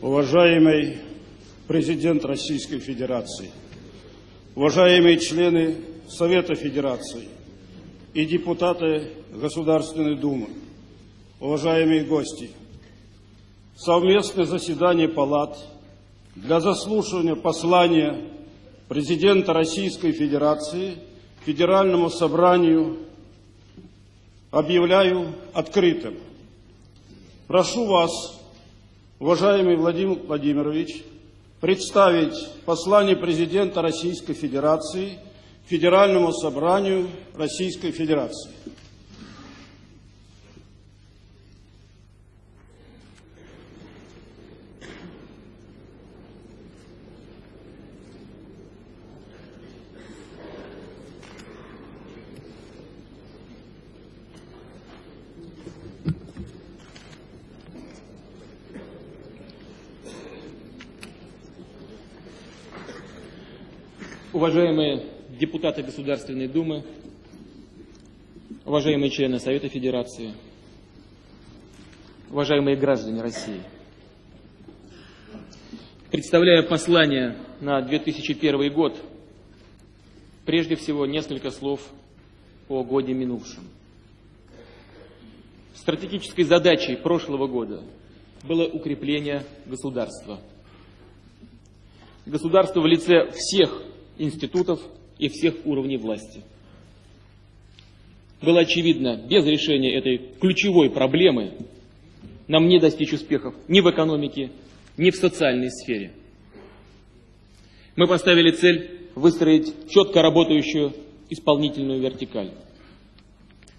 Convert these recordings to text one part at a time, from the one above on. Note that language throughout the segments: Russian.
уважаемый президент Российской Федерации, уважаемые члены Совета Федерации и депутаты Государственной Думы, уважаемые гости, совместное заседание палат для заслушивания послания президента Российской Федерации Федеральному собранию объявляю открытым. Прошу вас, уважаемый Владимир Владимирович, представить послание президента Российской Федерации Федеральному собранию Российской Федерации. Уважаемые депутаты Государственной Думы, уважаемые члены Совета Федерации, уважаемые граждане России. Представляя послание на 2001 год, прежде всего несколько слов о годе минувшем. Стратегической задачей прошлого года было укрепление государства. Государство в лице всех институтов и всех уровней власти. Было очевидно, без решения этой ключевой проблемы нам не достичь успехов ни в экономике, ни в социальной сфере. Мы поставили цель выстроить четко работающую исполнительную вертикаль,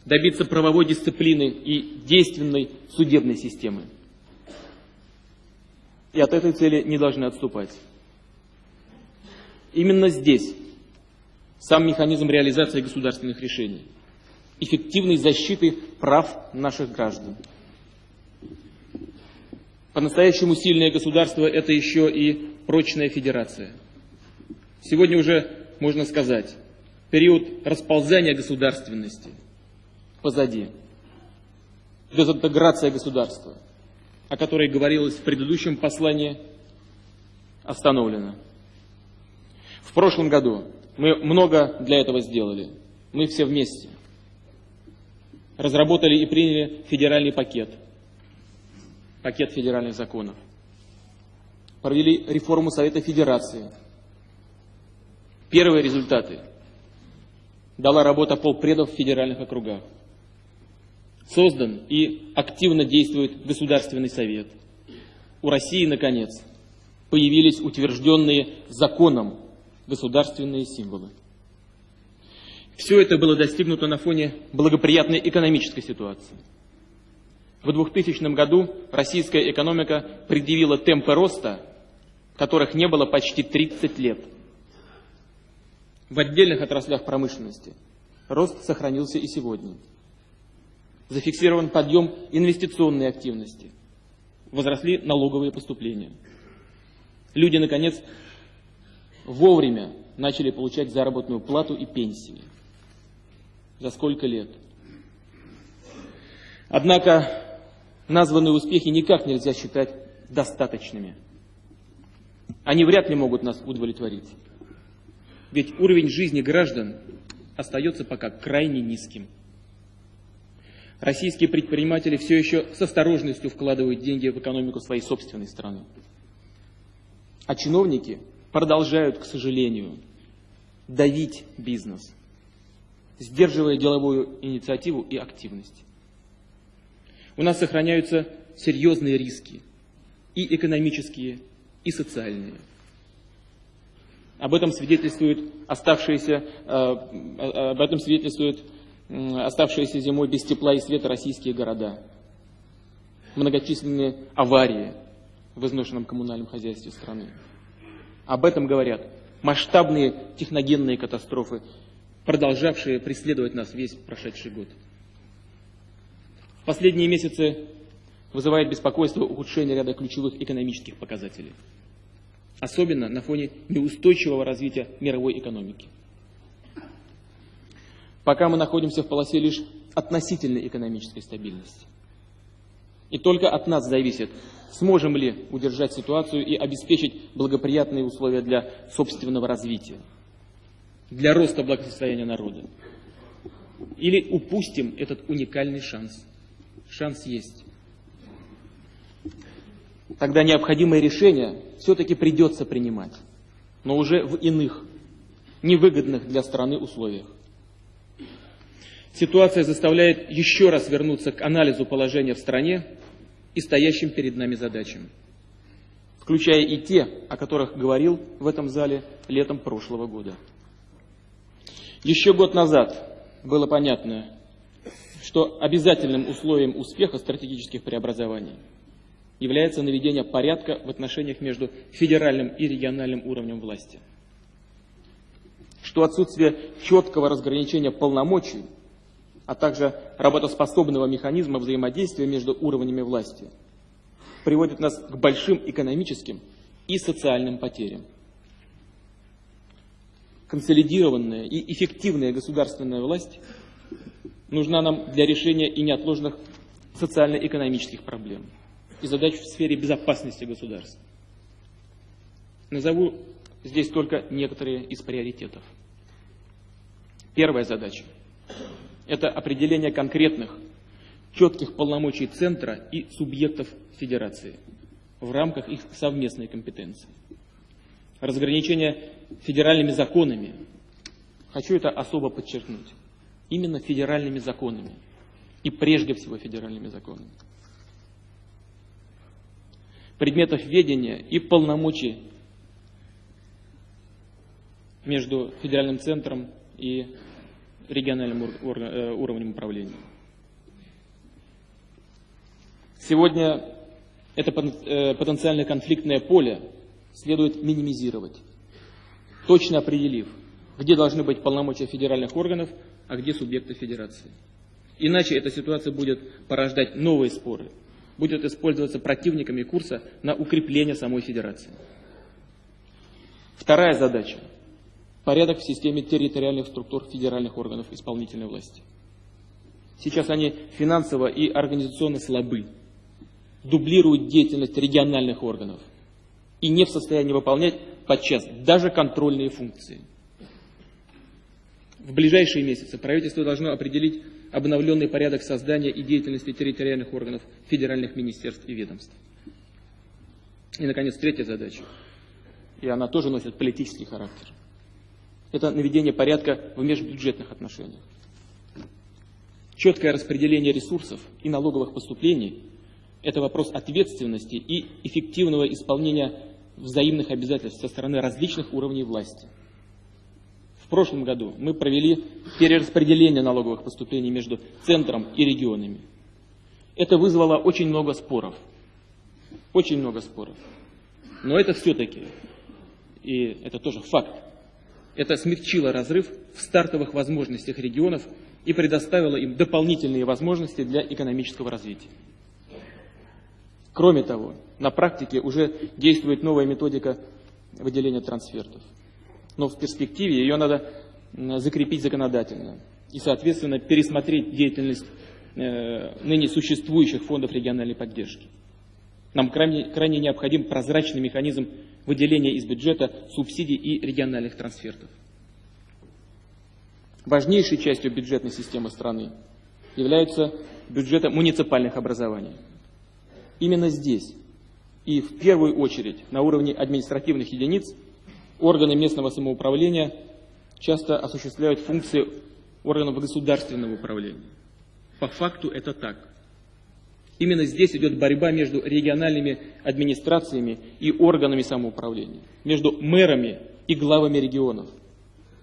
добиться правовой дисциплины и действенной судебной системы. И от этой цели не должны отступать. Именно здесь сам механизм реализации государственных решений, эффективной защиты прав наших граждан. По-настоящему сильное государство – это еще и прочная федерация. Сегодня уже можно сказать, период расползания государственности позади. Дезинтеграция государства, о которой говорилось в предыдущем послании, остановлена. В прошлом году мы много для этого сделали. Мы все вместе разработали и приняли федеральный пакет, пакет федеральных законов. Провели реформу Совета Федерации. Первые результаты дала работа полпредов в федеральных округах. Создан и активно действует Государственный совет. У России, наконец, появились утвержденные законом государственные символы. Все это было достигнуто на фоне благоприятной экономической ситуации. В 2000 году российская экономика предъявила темпы роста, которых не было почти 30 лет. В отдельных отраслях промышленности рост сохранился и сегодня. Зафиксирован подъем инвестиционной активности. Возросли налоговые поступления. Люди, наконец, вовремя начали получать заработную плату и пенсии. За сколько лет? Однако названные успехи никак нельзя считать достаточными. Они вряд ли могут нас удовлетворить. Ведь уровень жизни граждан остается пока крайне низким. Российские предприниматели все еще с осторожностью вкладывают деньги в экономику своей собственной страны. А чиновники продолжают, к сожалению, давить бизнес, сдерживая деловую инициативу и активность. У нас сохраняются серьезные риски, и экономические, и социальные. Об этом свидетельствует оставшиеся, э, об этом свидетельствуют оставшиеся зимой без тепла и света российские города, многочисленные аварии в изношенном коммунальном хозяйстве страны. Об этом говорят масштабные техногенные катастрофы, продолжавшие преследовать нас весь прошедший год. Последние месяцы вызывает беспокойство ухудшение ряда ключевых экономических показателей. Особенно на фоне неустойчивого развития мировой экономики. Пока мы находимся в полосе лишь относительной экономической стабильности. И только от нас зависит, сможем ли удержать ситуацию и обеспечить благоприятные условия для собственного развития, для роста благосостояния народа. Или упустим этот уникальный шанс. Шанс есть. Тогда необходимые решения все-таки придется принимать, но уже в иных, невыгодных для страны условиях. Ситуация заставляет еще раз вернуться к анализу положения в стране и стоящим перед нами задачам, включая и те, о которых говорил в этом зале летом прошлого года. Еще год назад было понятно, что обязательным условием успеха стратегических преобразований является наведение порядка в отношениях между федеральным и региональным уровнем власти. Что отсутствие четкого разграничения полномочий – а также работоспособного механизма взаимодействия между уровнями власти, приводит нас к большим экономическим и социальным потерям. Консолидированная и эффективная государственная власть нужна нам для решения и неотложных социально-экономических проблем и задач в сфере безопасности государства. Назову здесь только некоторые из приоритетов. Первая задача это определение конкретных, четких полномочий Центра и субъектов Федерации в рамках их совместной компетенции. Разграничение федеральными законами. Хочу это особо подчеркнуть. Именно федеральными законами. И прежде всего федеральными законами. Предметов ведения и полномочий между федеральным центром и региональным э, уровнем управления. Сегодня это э, потенциально конфликтное поле следует минимизировать, точно определив, где должны быть полномочия федеральных органов, а где субъекты федерации. Иначе эта ситуация будет порождать новые споры, будет использоваться противниками курса на укрепление самой федерации. Вторая задача порядок в системе территориальных структур федеральных органов исполнительной власти. Сейчас они финансово и организационно слабы, дублируют деятельность региональных органов и не в состоянии выполнять подчас даже контрольные функции. В ближайшие месяцы правительство должно определить обновленный порядок создания и деятельности территориальных органов федеральных министерств и ведомств. И, наконец, третья задача, и она тоже носит политический характер – это наведение порядка в межбюджетных отношениях. Четкое распределение ресурсов и налоговых поступлений – это вопрос ответственности и эффективного исполнения взаимных обязательств со стороны различных уровней власти. В прошлом году мы провели перераспределение налоговых поступлений между центром и регионами. Это вызвало очень много споров. Очень много споров. Но это все-таки, и это тоже факт, это смягчило разрыв в стартовых возможностях регионов и предоставило им дополнительные возможности для экономического развития. Кроме того, на практике уже действует новая методика выделения трансфертов. Но в перспективе ее надо закрепить законодательно и, соответственно, пересмотреть деятельность э, ныне существующих фондов региональной поддержки. Нам крайне, крайне необходим прозрачный механизм выделения из бюджета субсидий и региональных трансфертов. Важнейшей частью бюджетной системы страны являются бюджеты муниципальных образований. Именно здесь и в первую очередь на уровне административных единиц органы местного самоуправления часто осуществляют функции органов государственного управления. По факту это так. Именно здесь идет борьба между региональными администрациями и органами самоуправления, между мэрами и главами регионов.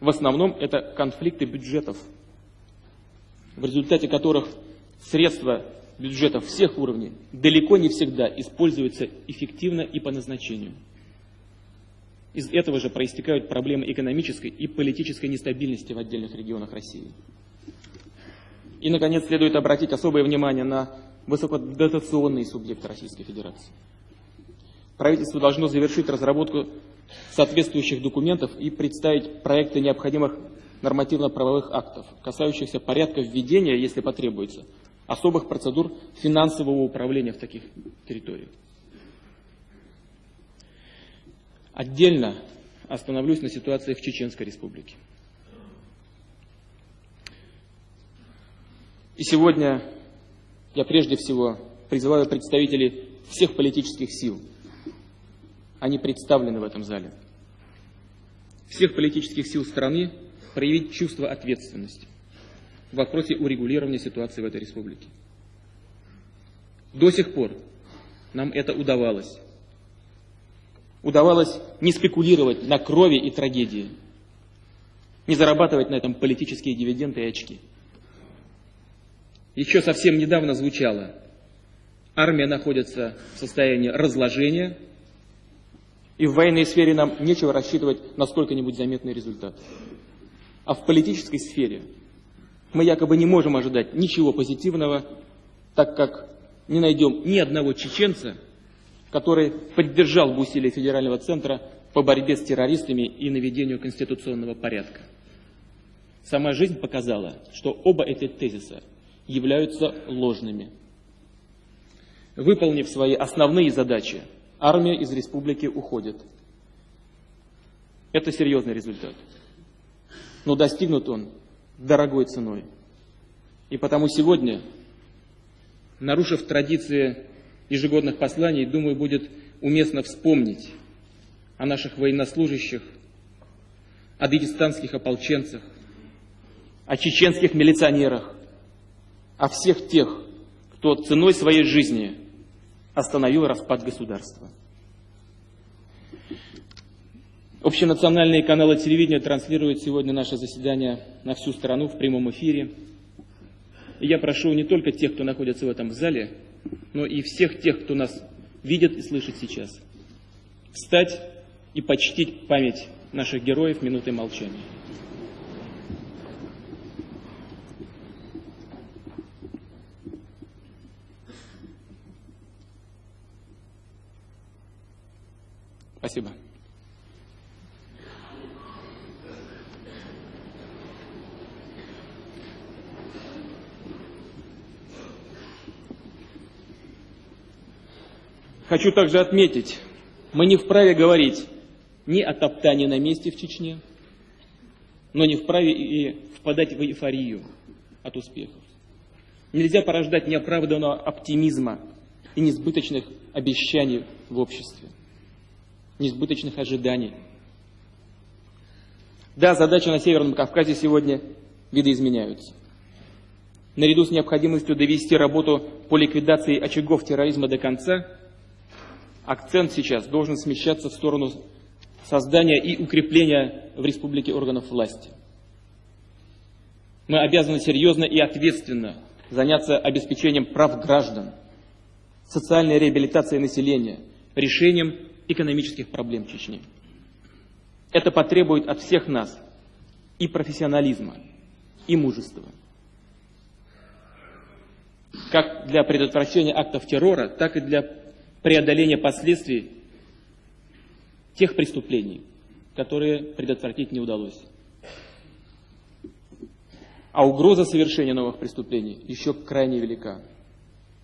В основном это конфликты бюджетов, в результате которых средства бюджетов всех уровней далеко не всегда используются эффективно и по назначению. Из этого же проистекают проблемы экономической и политической нестабильности в отдельных регионах России. И, наконец, следует обратить особое внимание на высокодотационные субъекты Российской Федерации. Правительство должно завершить разработку соответствующих документов и представить проекты необходимых нормативно-правовых актов, касающихся порядка введения, если потребуется, особых процедур финансового управления в таких территориях. Отдельно остановлюсь на ситуации в Чеченской Республике. И сегодня я прежде всего призываю представителей всех политических сил. Они представлены в этом зале. Всех политических сил страны проявить чувство ответственности в вопросе урегулирования ситуации в этой республике. До сих пор нам это удавалось. Удавалось не спекулировать на крови и трагедии, не зарабатывать на этом политические дивиденды и очки. Еще совсем недавно звучало, армия находится в состоянии разложения, и в военной сфере нам нечего рассчитывать на сколько-нибудь заметный результат. А в политической сфере мы якобы не можем ожидать ничего позитивного, так как не найдем ни одного чеченца, который поддержал бы усилия Федерального центра по борьбе с террористами и наведению конституционного порядка. Сама жизнь показала, что оба эти тезиса являются ложными. Выполнив свои основные задачи, армия из республики уходит. Это серьезный результат. Но достигнут он дорогой ценой. И потому сегодня, нарушив традиции ежегодных посланий, думаю, будет уместно вспомнить о наших военнослужащих, о дагестанских ополченцах, о чеченских милиционерах, о всех тех, кто ценой своей жизни остановил распад государства. Общенациональные каналы телевидения транслируют сегодня наше заседание на всю страну в прямом эфире. И я прошу не только тех, кто находится в этом зале, но и всех тех, кто нас видит и слышит сейчас, встать и почтить память наших героев минутой молчания. Спасибо. Хочу также отметить, мы не вправе говорить ни о топтании на месте в Чечне, но не вправе и впадать в эйфорию от успехов. Нельзя порождать неоправданного оптимизма и несбыточных обещаний в обществе, несбыточных ожиданий. Да, задачи на Северном Кавказе сегодня видоизменяются. Наряду с необходимостью довести работу по ликвидации очагов терроризма до конца – акцент сейчас должен смещаться в сторону создания и укрепления в республике органов власти. Мы обязаны серьезно и ответственно заняться обеспечением прав граждан, социальной реабилитацией населения, решением экономических проблем Чечни. Это потребует от всех нас и профессионализма, и мужества. Как для предотвращения актов террора, так и для преодоления последствий тех преступлений, которые предотвратить не удалось. А угроза совершения новых преступлений еще крайне велика.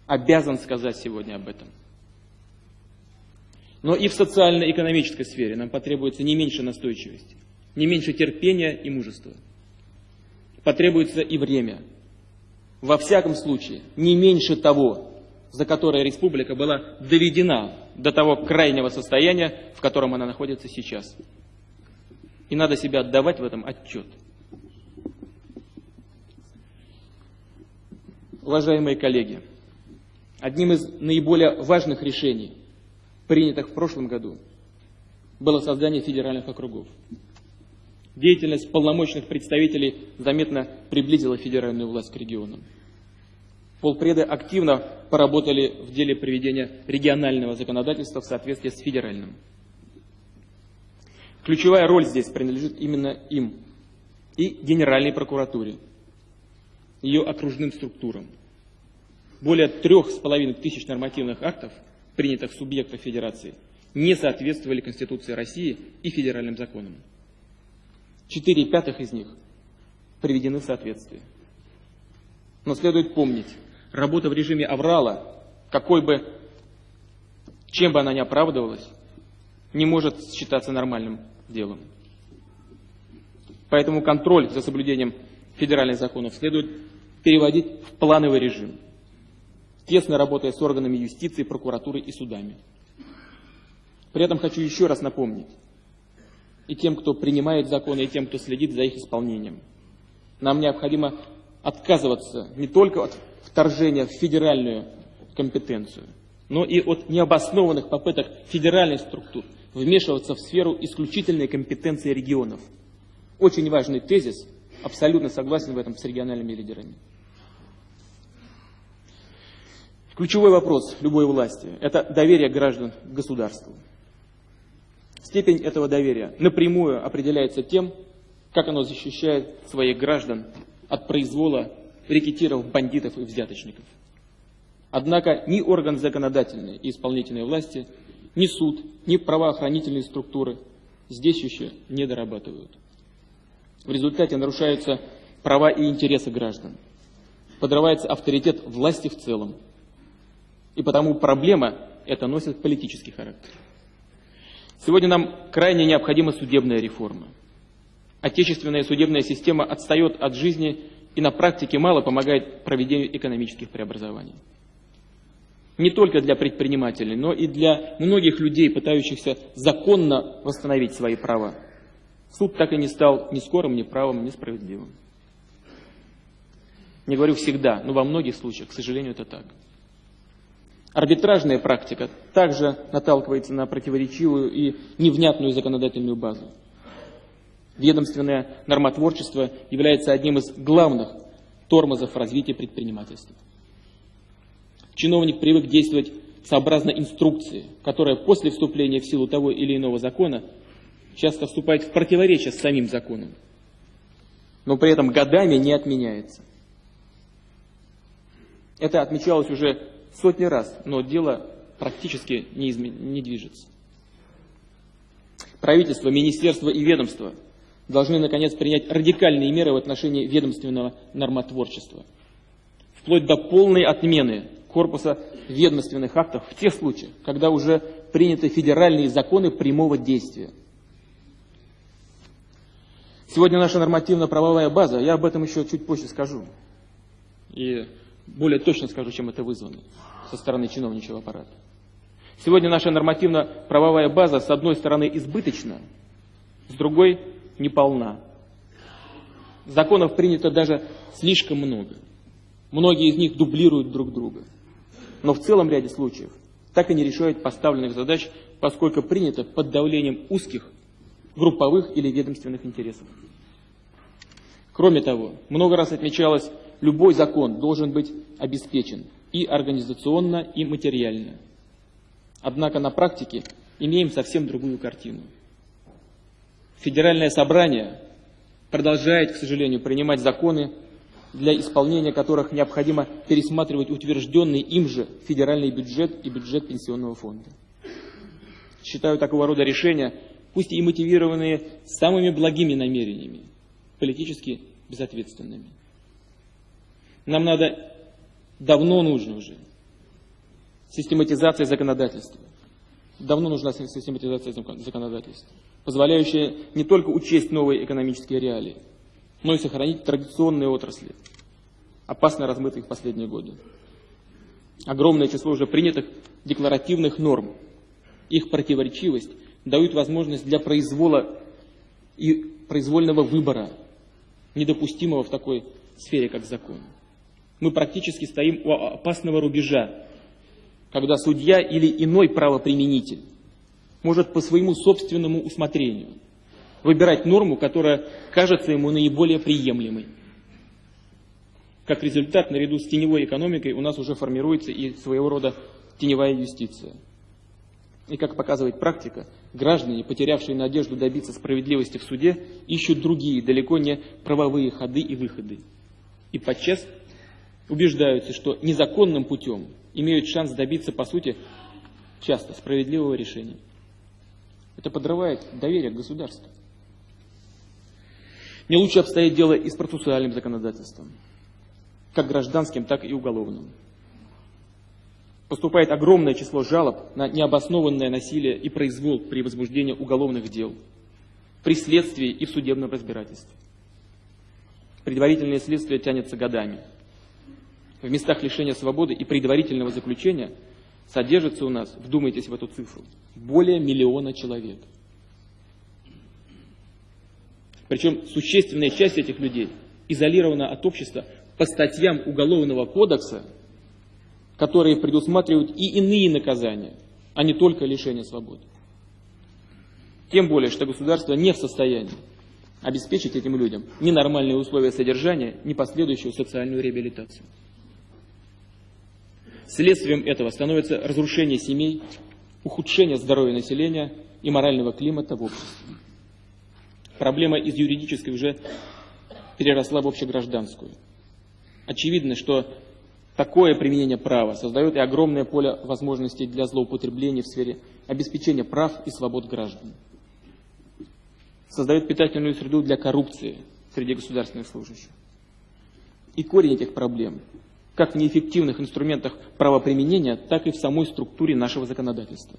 Обязан сказать сегодня об этом. Но и в социально-экономической сфере нам потребуется не меньше настойчивости, не меньше терпения и мужества. Потребуется и время. Во всяком случае, не меньше того, за которое республика была доведена до того крайнего состояния, в котором она находится сейчас. И надо себя отдавать в этом отчет. Уважаемые коллеги, одним из наиболее важных решений, принятых в прошлом году, было создание федеральных округов. Деятельность полномочных представителей заметно приблизила федеральную власть к регионам. Полпреды активно поработали в деле приведения регионального законодательства в соответствии с федеральным. Ключевая роль здесь принадлежит именно им и Генеральной прокуратуре, ее окружным структурам. Более трех с половиной тысяч нормативных актов, принятых субъектов Федерации, не соответствовали Конституции России и федеральным законам. Четыре пятых из них приведены в соответствие. Но следует помнить, Работа в режиме аврала, какой бы, чем бы она ни оправдывалась, не может считаться нормальным делом. Поэтому контроль за соблюдением федеральных законов следует переводить в плановый режим, тесно работая с органами юстиции, прокуратуры и судами. При этом хочу еще раз напомнить и тем, кто принимает законы, и тем, кто следит за их исполнением. Нам необходимо отказываться не только от вторжения в федеральную компетенцию, но и от необоснованных попыток федеральных структур вмешиваться в сферу исключительной компетенции регионов. Очень важный тезис, абсолютно согласен в этом с региональными лидерами. Ключевой вопрос любой власти – это доверие граждан к государству. Степень этого доверия напрямую определяется тем, как оно защищает своих граждан от произвола рекетиров, бандитов и взяточников. Однако ни орган законодательной и исполнительной власти, ни суд, ни правоохранительные структуры здесь еще не дорабатывают. В результате нарушаются права и интересы граждан, подрывается авторитет власти в целом. И потому проблема эта носит политический характер. Сегодня нам крайне необходима судебная реформа. Отечественная судебная система отстает от жизни и на практике мало помогает проведению экономических преобразований. Не только для предпринимателей, но и для многих людей, пытающихся законно восстановить свои права. Суд так и не стал ни скорым, ни правым, ни справедливым. Не говорю всегда, но во многих случаях, к сожалению, это так. Арбитражная практика также наталкивается на противоречивую и невнятную законодательную базу. Ведомственное нормотворчество является одним из главных тормозов развития предпринимательства. Чиновник привык действовать сообразно инструкции, которая после вступления в силу того или иного закона часто вступает в противоречие с самим законом, но при этом годами не отменяется. Это отмечалось уже сотни раз, но дело практически не, измен... не движется. Правительство, министерство и ведомство должны, наконец, принять радикальные меры в отношении ведомственного нормотворчества, вплоть до полной отмены корпуса ведомственных актов в тех случаях, когда уже приняты федеральные законы прямого действия. Сегодня наша нормативно-правовая база, я об этом еще чуть позже скажу, и более точно скажу, чем это вызвано со стороны чиновничьего аппарата. Сегодня наша нормативно-правовая база с одной стороны избыточна, с другой неполна. Законов принято даже слишком много. Многие из них дублируют друг друга. Но в целом ряде случаев так и не решают поставленных задач, поскольку принято под давлением узких, групповых или ведомственных интересов. Кроме того, много раз отмечалось, любой закон должен быть обеспечен и организационно, и материально. Однако на практике имеем совсем другую картину. Федеральное собрание продолжает, к сожалению, принимать законы, для исполнения которых необходимо пересматривать утвержденный им же федеральный бюджет и бюджет пенсионного фонда. Считаю такого рода решения, пусть и мотивированные самыми благими намерениями, политически безответственными. Нам надо, давно нужно уже, систематизация законодательства. Давно нужна систематизация законодательства, позволяющая не только учесть новые экономические реалии, но и сохранить традиционные отрасли, опасно размытые в последние годы. Огромное число уже принятых декларативных норм, их противоречивость дают возможность для произвола и произвольного выбора, недопустимого в такой сфере, как закон. Мы практически стоим у опасного рубежа, когда судья или иной правоприменитель может по своему собственному усмотрению выбирать норму, которая кажется ему наиболее приемлемой. Как результат, наряду с теневой экономикой у нас уже формируется и своего рода теневая юстиция. И как показывает практика, граждане, потерявшие надежду добиться справедливости в суде, ищут другие, далеко не правовые ходы и выходы. И подчас убеждаются, что незаконным путем имеют шанс добиться, по сути, часто справедливого решения. Это подрывает доверие к государству. Не лучше обстоит дело и с процессуальным законодательством, как гражданским, так и уголовным. поступает огромное число жалоб на необоснованное насилие и произвол при возбуждении уголовных дел, при следствии и в судебном разбирательстве. Предварительное следствие тянется годами. В местах лишения свободы и предварительного заключения содержится у нас, вдумайтесь в эту цифру, более миллиона человек. Причем существенная часть этих людей изолирована от общества по статьям Уголовного кодекса, которые предусматривают и иные наказания, а не только лишение свободы. Тем более, что государство не в состоянии обеспечить этим людям ни нормальные условия содержания, ни последующую социальную реабилитацию. Следствием этого становится разрушение семей, ухудшение здоровья населения и морального климата в обществе. Проблема из юридической уже переросла в общегражданскую. Очевидно, что такое применение права создает и огромное поле возможностей для злоупотреблений в сфере обеспечения прав и свобод граждан. Создает питательную среду для коррупции среди государственных служащих. И корень этих проблем как в неэффективных инструментах правоприменения, так и в самой структуре нашего законодательства.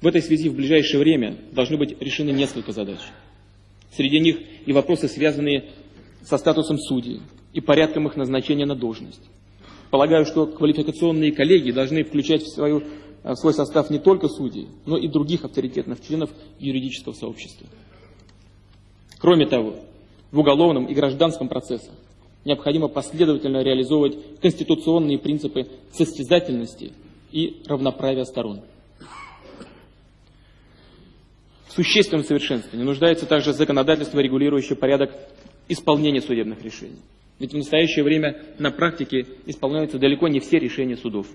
В этой связи в ближайшее время должны быть решены несколько задач. Среди них и вопросы, связанные со статусом судей и порядком их назначения на должность. Полагаю, что квалификационные коллеги должны включать в, свою, в свой состав не только судей, но и других авторитетных членов юридического сообщества. Кроме того, в уголовном и гражданском процессах необходимо последовательно реализовывать конституционные принципы состязательности и равноправия сторон. В существенном совершенствовании нуждается также законодательство, регулирующее порядок исполнения судебных решений. Ведь в настоящее время на практике исполняются далеко не все решения судов.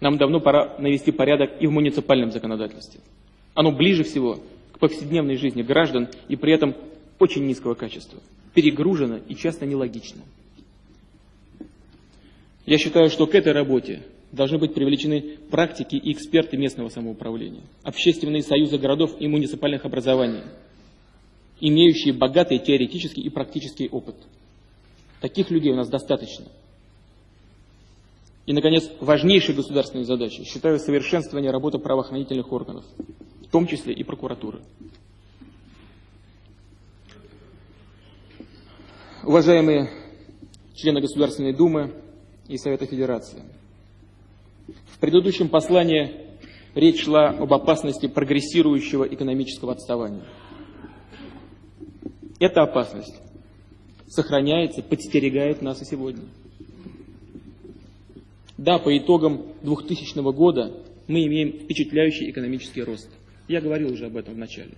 Нам давно пора навести порядок и в муниципальном законодательстве. Оно ближе всего к повседневной жизни граждан и при этом очень низкого качества перегружено и часто нелогично. Я считаю, что к этой работе должны быть привлечены практики и эксперты местного самоуправления, общественные союзы городов и муниципальных образований, имеющие богатый теоретический и практический опыт. Таких людей у нас достаточно. И, наконец, важнейшей государственной задачей считаю совершенствование работы правоохранительных органов, в том числе и прокуратуры. Уважаемые члены Государственной Думы и Совета Федерации, в предыдущем послании речь шла об опасности прогрессирующего экономического отставания. Эта опасность сохраняется, подстерегает нас и сегодня. Да, по итогам 2000 года мы имеем впечатляющий экономический рост. Я говорил уже об этом в начале.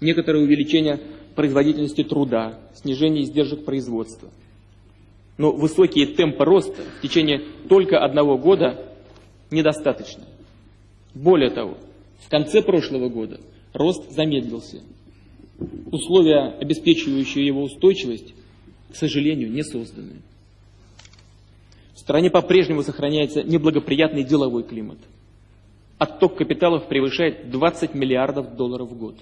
Некоторое увеличение производительности труда, снижение издержек производства. Но высокие темпы роста в течение только одного года недостаточно. Более того, в конце прошлого года рост замедлился. Условия, обеспечивающие его устойчивость, к сожалению, не созданы. В стране по-прежнему сохраняется неблагоприятный деловой климат. Отток капиталов превышает 20 миллиардов долларов в год.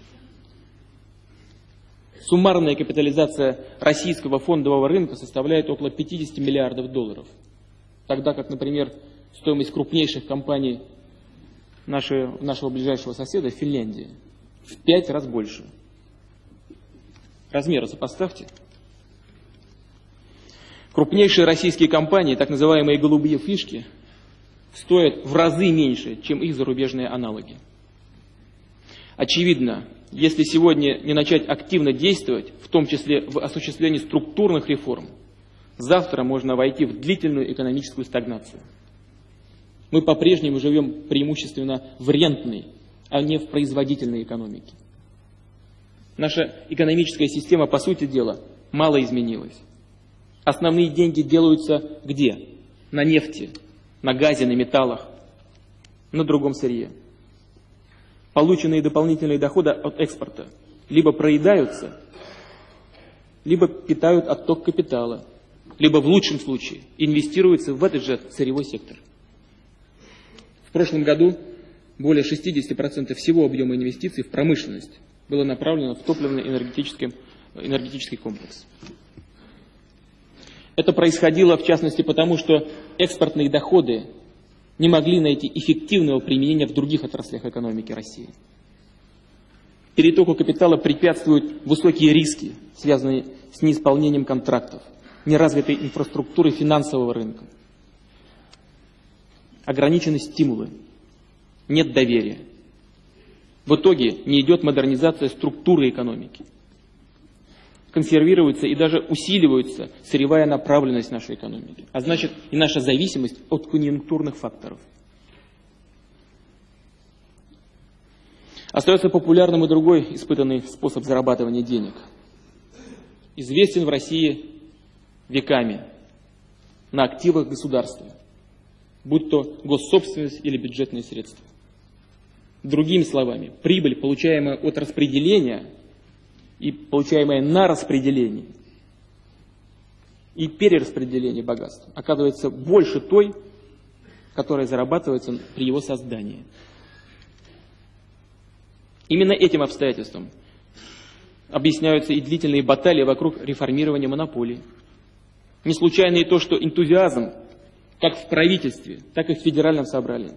Суммарная капитализация российского фондового рынка составляет около 50 миллиардов долларов. Тогда как, например, стоимость крупнейших компаний нашего, нашего ближайшего соседа, Финляндии, в пять раз больше. Размеры сопоставьте. Крупнейшие российские компании, так называемые голубые фишки, стоят в разы меньше, чем их зарубежные аналоги. Очевидно, если сегодня не начать активно действовать, в том числе в осуществлении структурных реформ, завтра можно войти в длительную экономическую стагнацию. Мы по-прежнему живем преимущественно в рентной, а не в производительной экономике. Наша экономическая система, по сути дела, мало изменилась. Основные деньги делаются где? На нефти, на газе, на металлах, на другом сырье полученные дополнительные доходы от экспорта либо проедаются, либо питают отток капитала, либо в лучшем случае инвестируются в этот же сырьевой сектор. В прошлом году более 60% всего объема инвестиций в промышленность было направлено в топливно-энергетический энергетический комплекс. Это происходило, в частности, потому что экспортные доходы не могли найти эффективного применения в других отраслях экономики России. Перетоку капитала препятствуют высокие риски, связанные с неисполнением контрактов, неразвитой инфраструктуры финансового рынка. Ограничены стимулы, нет доверия. В итоге не идет модернизация структуры экономики. Консервируется и даже усиливается сырьевая направленность нашей экономики, а значит и наша зависимость от конъюнктурных факторов. Остается популярным и другой испытанный способ зарабатывания денег. Известен в России веками на активах государства, будь то госсобственность или бюджетные средства. Другими словами, прибыль, получаемая от распределения и получаемая на распределении и перераспределении богатства, оказывается больше той, которая зарабатывается при его создании. Именно этим обстоятельством объясняются и длительные баталии вокруг реформирования монополий. Не случайно и то, что энтузиазм как в правительстве, так и в федеральном собрании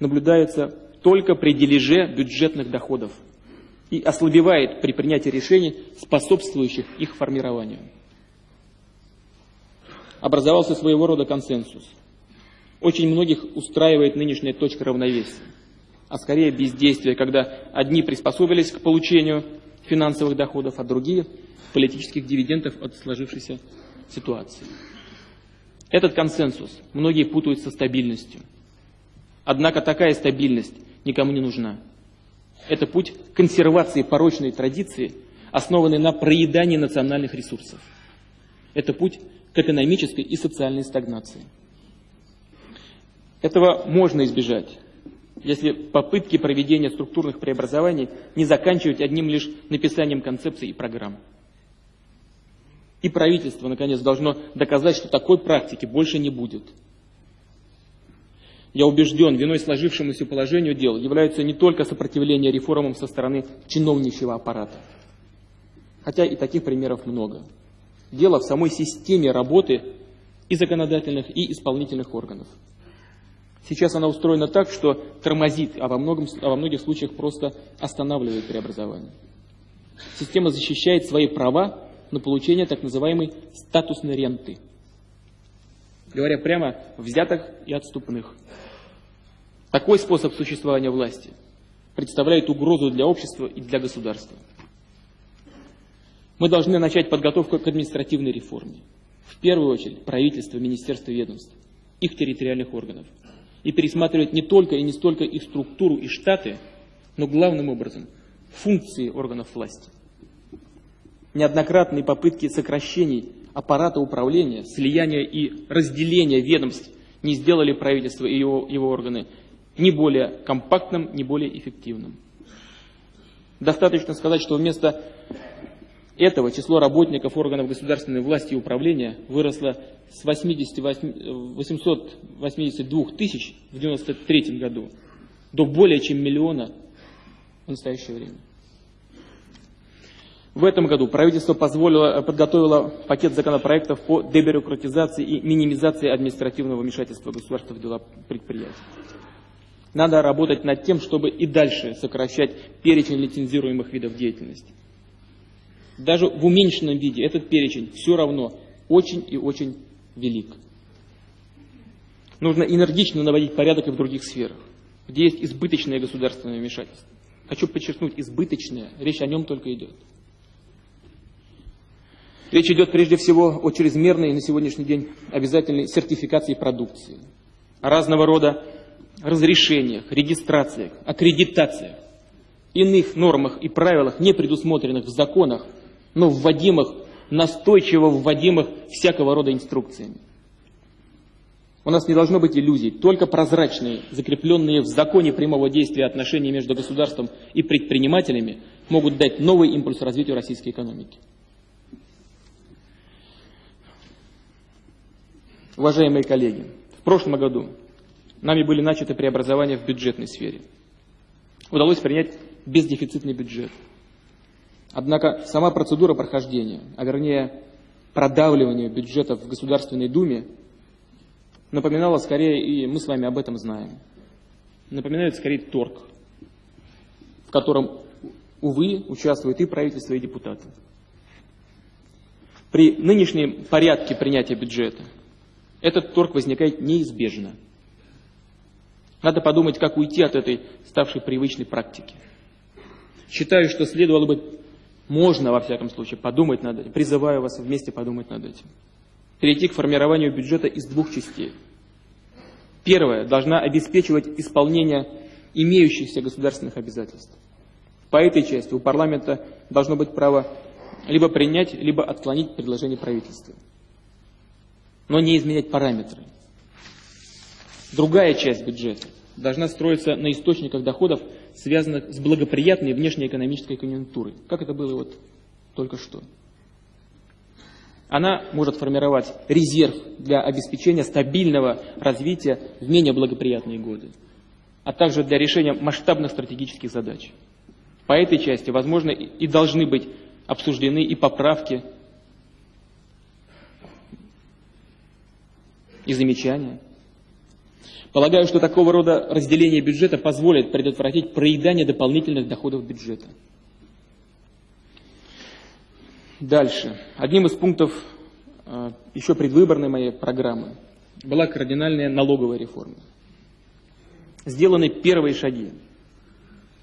наблюдается только при дележе бюджетных доходов и ослабевает при принятии решений, способствующих их формированию. Образовался своего рода консенсус. Очень многих устраивает нынешняя точка равновесия, а скорее бездействие, когда одни приспособились к получению финансовых доходов, а другие – политических дивидендов от сложившейся ситуации. Этот консенсус многие путают со стабильностью. Однако такая стабильность никому не нужна. Это путь консервации порочной традиции, основанной на проедании национальных ресурсов. Это путь к экономической и социальной стагнации. Этого можно избежать, если попытки проведения структурных преобразований не заканчивать одним лишь написанием концепций и программ. И правительство, наконец, должно доказать, что такой практики больше не будет – я убежден, виной сложившемуся положению дел являются не только сопротивление реформам со стороны чиновничьего аппарата, хотя и таких примеров много. Дело в самой системе работы и законодательных, и исполнительных органов. Сейчас она устроена так, что тормозит, а во, многом, а во многих случаях просто останавливает преобразование. Система защищает свои права на получение так называемой статусной ренты. Говоря прямо, взятых и отступных. Такой способ существования власти представляет угрозу для общества и для государства. Мы должны начать подготовку к административной реформе. В первую очередь правительство, министерство, ведомств, их территориальных органов. И пересматривать не только и не столько их структуру и штаты, но главным образом функции органов власти. Неоднократные попытки сокращений аппарата управления, слияния и разделения ведомств не сделали правительство и его, его органы ни более компактным, ни более эффективным. Достаточно сказать, что вместо этого число работников органов государственной власти и управления выросло с 88, 882 тысяч в 1993 году до более чем миллиона в настоящее время. В этом году правительство позволило, подготовило пакет законопроектов по дебюрократизации и минимизации административного вмешательства государства в дела предприятий. Надо работать над тем, чтобы и дальше сокращать перечень лицензируемых видов деятельности. Даже в уменьшенном виде этот перечень все равно очень и очень велик. Нужно энергично наводить порядок и в других сферах, где есть избыточное государственное вмешательство. Хочу подчеркнуть, избыточное, речь о нем только идет. Речь идет прежде всего о чрезмерной на сегодняшний день обязательной сертификации продукции, разного рода разрешениях, регистрациях, аккредитациях, иных нормах и правилах, не предусмотренных в законах, но вводимых, настойчиво вводимых всякого рода инструкциями. У нас не должно быть иллюзий, только прозрачные, закрепленные в законе прямого действия отношения между государством и предпринимателями могут дать новый импульс развитию российской экономики. Уважаемые коллеги, в прошлом году Нами были начаты преобразования в бюджетной сфере. Удалось принять бездефицитный бюджет. Однако сама процедура прохождения, а вернее продавливание бюджета в Государственной Думе напоминало скорее, и мы с вами об этом знаем, напоминает скорее торг, в котором, увы, участвуют и правительство, и депутаты. При нынешнем порядке принятия бюджета этот торг возникает неизбежно. Надо подумать, как уйти от этой ставшей привычной практики. Считаю, что следовало бы, можно во всяком случае, подумать над этим. Призываю вас вместе подумать над этим. Перейти к формированию бюджета из двух частей. Первая должна обеспечивать исполнение имеющихся государственных обязательств. По этой части у парламента должно быть право либо принять, либо отклонить предложение правительства. Но не изменять параметры. Другая часть бюджета должна строиться на источниках доходов, связанных с благоприятной внешнеэкономической конъюнктурой, как это было вот только что. Она может формировать резерв для обеспечения стабильного развития в менее благоприятные годы, а также для решения масштабных стратегических задач. По этой части, возможно, и должны быть обсуждены и поправки, и замечания. Полагаю, что такого рода разделение бюджета позволит предотвратить проедание дополнительных доходов бюджета. Дальше. Одним из пунктов э, еще предвыборной моей программы была кардинальная налоговая реформа. Сделаны первые шаги.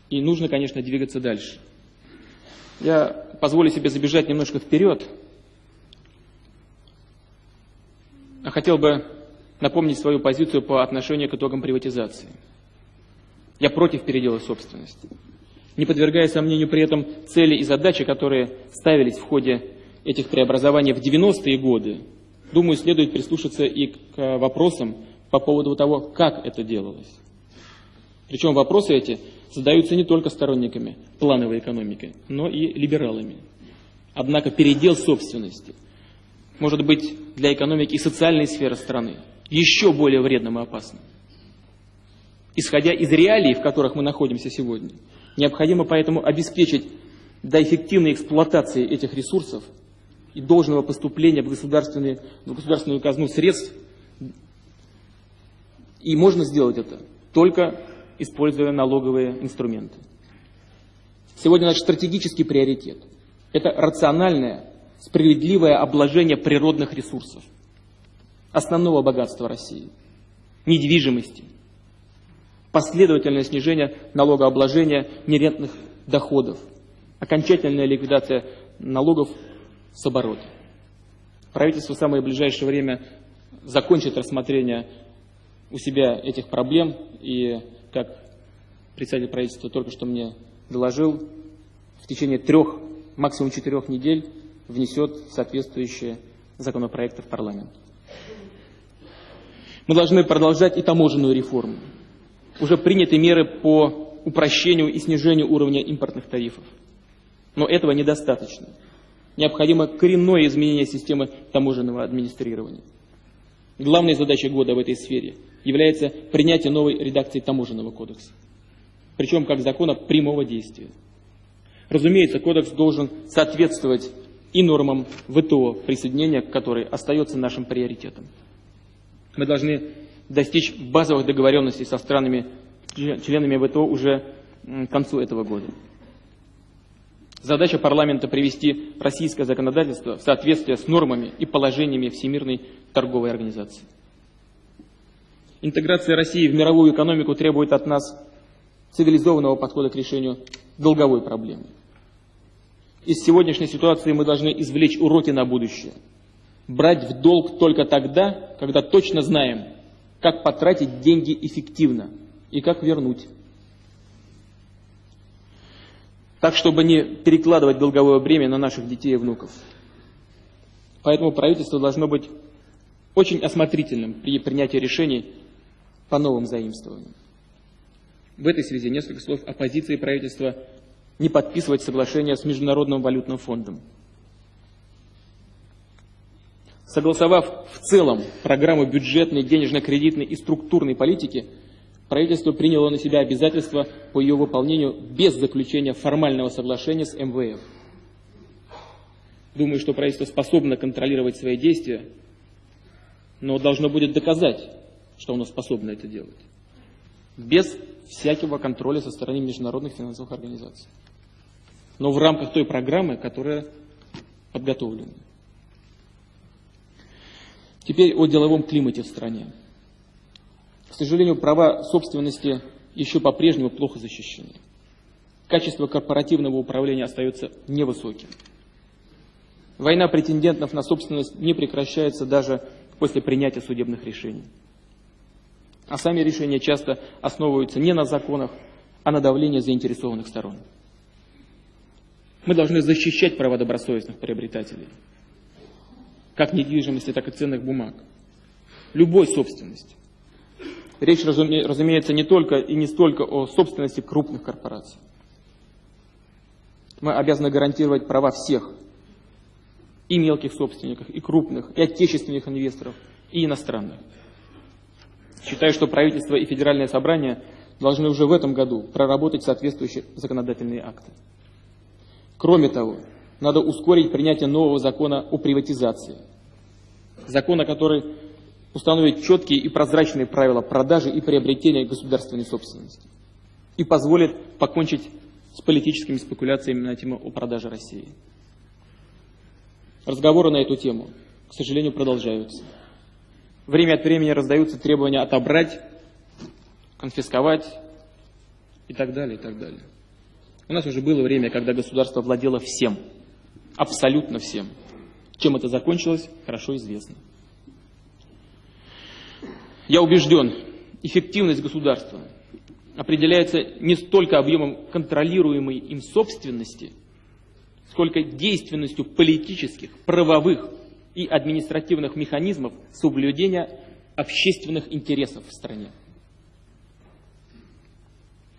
И нужно, конечно, двигаться дальше. Я позволю себе забежать немножко вперед. А хотел бы напомнить свою позицию по отношению к итогам приватизации. Я против передела собственности, не подвергая сомнению при этом цели и задачи, которые ставились в ходе этих преобразований в 90-е годы. Думаю, следует прислушаться и к вопросам по поводу того, как это делалось. Причем вопросы эти задаются не только сторонниками плановой экономики, но и либералами. Однако передел собственности может быть для экономики и социальной сферы страны еще более вредным и опасным. Исходя из реалий, в которых мы находимся сегодня, необходимо поэтому обеспечить до эффективной эксплуатации этих ресурсов и должного поступления в, государственную, в государственную казну средств. И можно сделать это только используя налоговые инструменты. Сегодня наш стратегический приоритет – это рациональное, справедливое обложение природных ресурсов – основного богатства России – недвижимости, последовательное снижение налогообложения нерентных доходов, окончательная ликвидация налогов с оборота. Правительство в самое ближайшее время закончит рассмотрение у себя этих проблем и, как председатель правительства только что мне доложил, в течение трех, максимум четырех недель внесет соответствующие законопроекты в парламент. Мы должны продолжать и таможенную реформу. Уже приняты меры по упрощению и снижению уровня импортных тарифов. Но этого недостаточно. Необходимо коренное изменение системы таможенного администрирования. Главной задачей года в этой сфере является принятие новой редакции таможенного кодекса. Причем как закона прямого действия. Разумеется, кодекс должен соответствовать и нормам ВТО, присоединения к которой остается нашим приоритетом. Мы должны достичь базовых договоренностей со странами, членами ВТО уже к концу этого года. Задача парламента привести российское законодательство в соответствие с нормами и положениями Всемирной торговой организации. Интеграция России в мировую экономику требует от нас цивилизованного подхода к решению долговой проблемы. Из сегодняшней ситуации мы должны извлечь уроки на будущее – брать в долг только тогда, когда точно знаем, как потратить деньги эффективно и как вернуть. Так, чтобы не перекладывать долговое бремя на наших детей и внуков. Поэтому правительство должно быть очень осмотрительным при принятии решений по новым заимствованиям. В этой связи несколько слов о позиции правительства не подписывать соглашение с Международным валютным фондом. Согласовав в целом программу бюджетной, денежно-кредитной и структурной политики, правительство приняло на себя обязательства по ее выполнению без заключения формального соглашения с МВФ. думаю, что правительство способно контролировать свои действия, но должно будет доказать, что оно способно это делать. Без всякого контроля со стороны международных финансовых организаций. Но в рамках той программы, которая подготовлена. Теперь о деловом климате в стране. К сожалению, права собственности еще по-прежнему плохо защищены. Качество корпоративного управления остается невысоким. Война претендентов на собственность не прекращается даже после принятия судебных решений. А сами решения часто основываются не на законах, а на давлении заинтересованных сторон. Мы должны защищать права добросовестных приобретателей, как недвижимости, так и ценных бумаг, любой собственности. Речь, разумеется, не только и не столько о собственности крупных корпораций. Мы обязаны гарантировать права всех, и мелких собственников, и крупных, и отечественных инвесторов, и иностранных. Считаю, что правительство и федеральное собрание должны уже в этом году проработать соответствующие законодательные акты. Кроме того, надо ускорить принятие нового закона о приватизации. Закона, который установит четкие и прозрачные правила продажи и приобретения государственной собственности и позволит покончить с политическими спекуляциями на тему о продаже России. Разговоры на эту тему, к сожалению, продолжаются. Время от времени раздаются требования отобрать, конфисковать и так далее, и так далее. У нас уже было время, когда государство владело всем, абсолютно всем. Чем это закончилось, хорошо известно. Я убежден, эффективность государства определяется не столько объемом контролируемой им собственности, сколько действенностью политических, правовых и административных механизмов соблюдения общественных интересов в стране.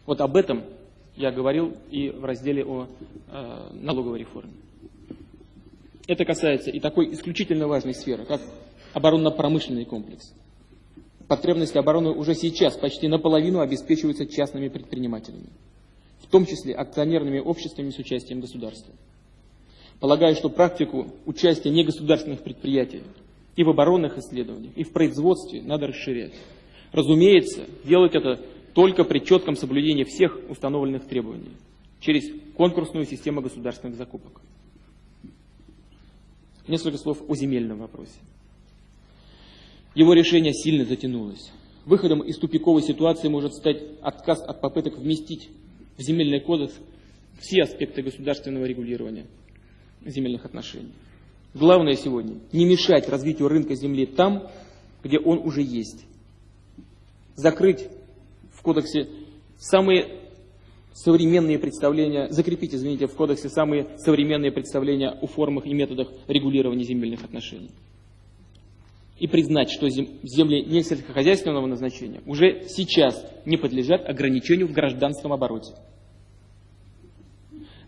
Вот об этом я говорил и в разделе о э, налоговой реформе. Это касается и такой исключительно важной сферы, как оборонно-промышленный комплекс. Потребности обороны уже сейчас почти наполовину обеспечиваются частными предпринимателями, в том числе акционерными обществами с участием государства. Полагаю, что практику участия негосударственных предприятий и в оборонных исследованиях, и в производстве надо расширять. Разумеется, делать это только при четком соблюдении всех установленных требований через конкурсную систему государственных закупок. Несколько слов о земельном вопросе. Его решение сильно затянулось. Выходом из тупиковой ситуации может стать отказ от попыток вместить в земельный кодекс все аспекты государственного регулирования земельных отношений. Главное сегодня не мешать развитию рынка земли там, где он уже есть. Закрыть в кодексе самые современные представления, закрепить, извините, в кодексе самые современные представления о формах и методах регулирования земельных отношений. И признать, что земли не сельскохозяйственного назначения уже сейчас не подлежат ограничению в гражданском обороте.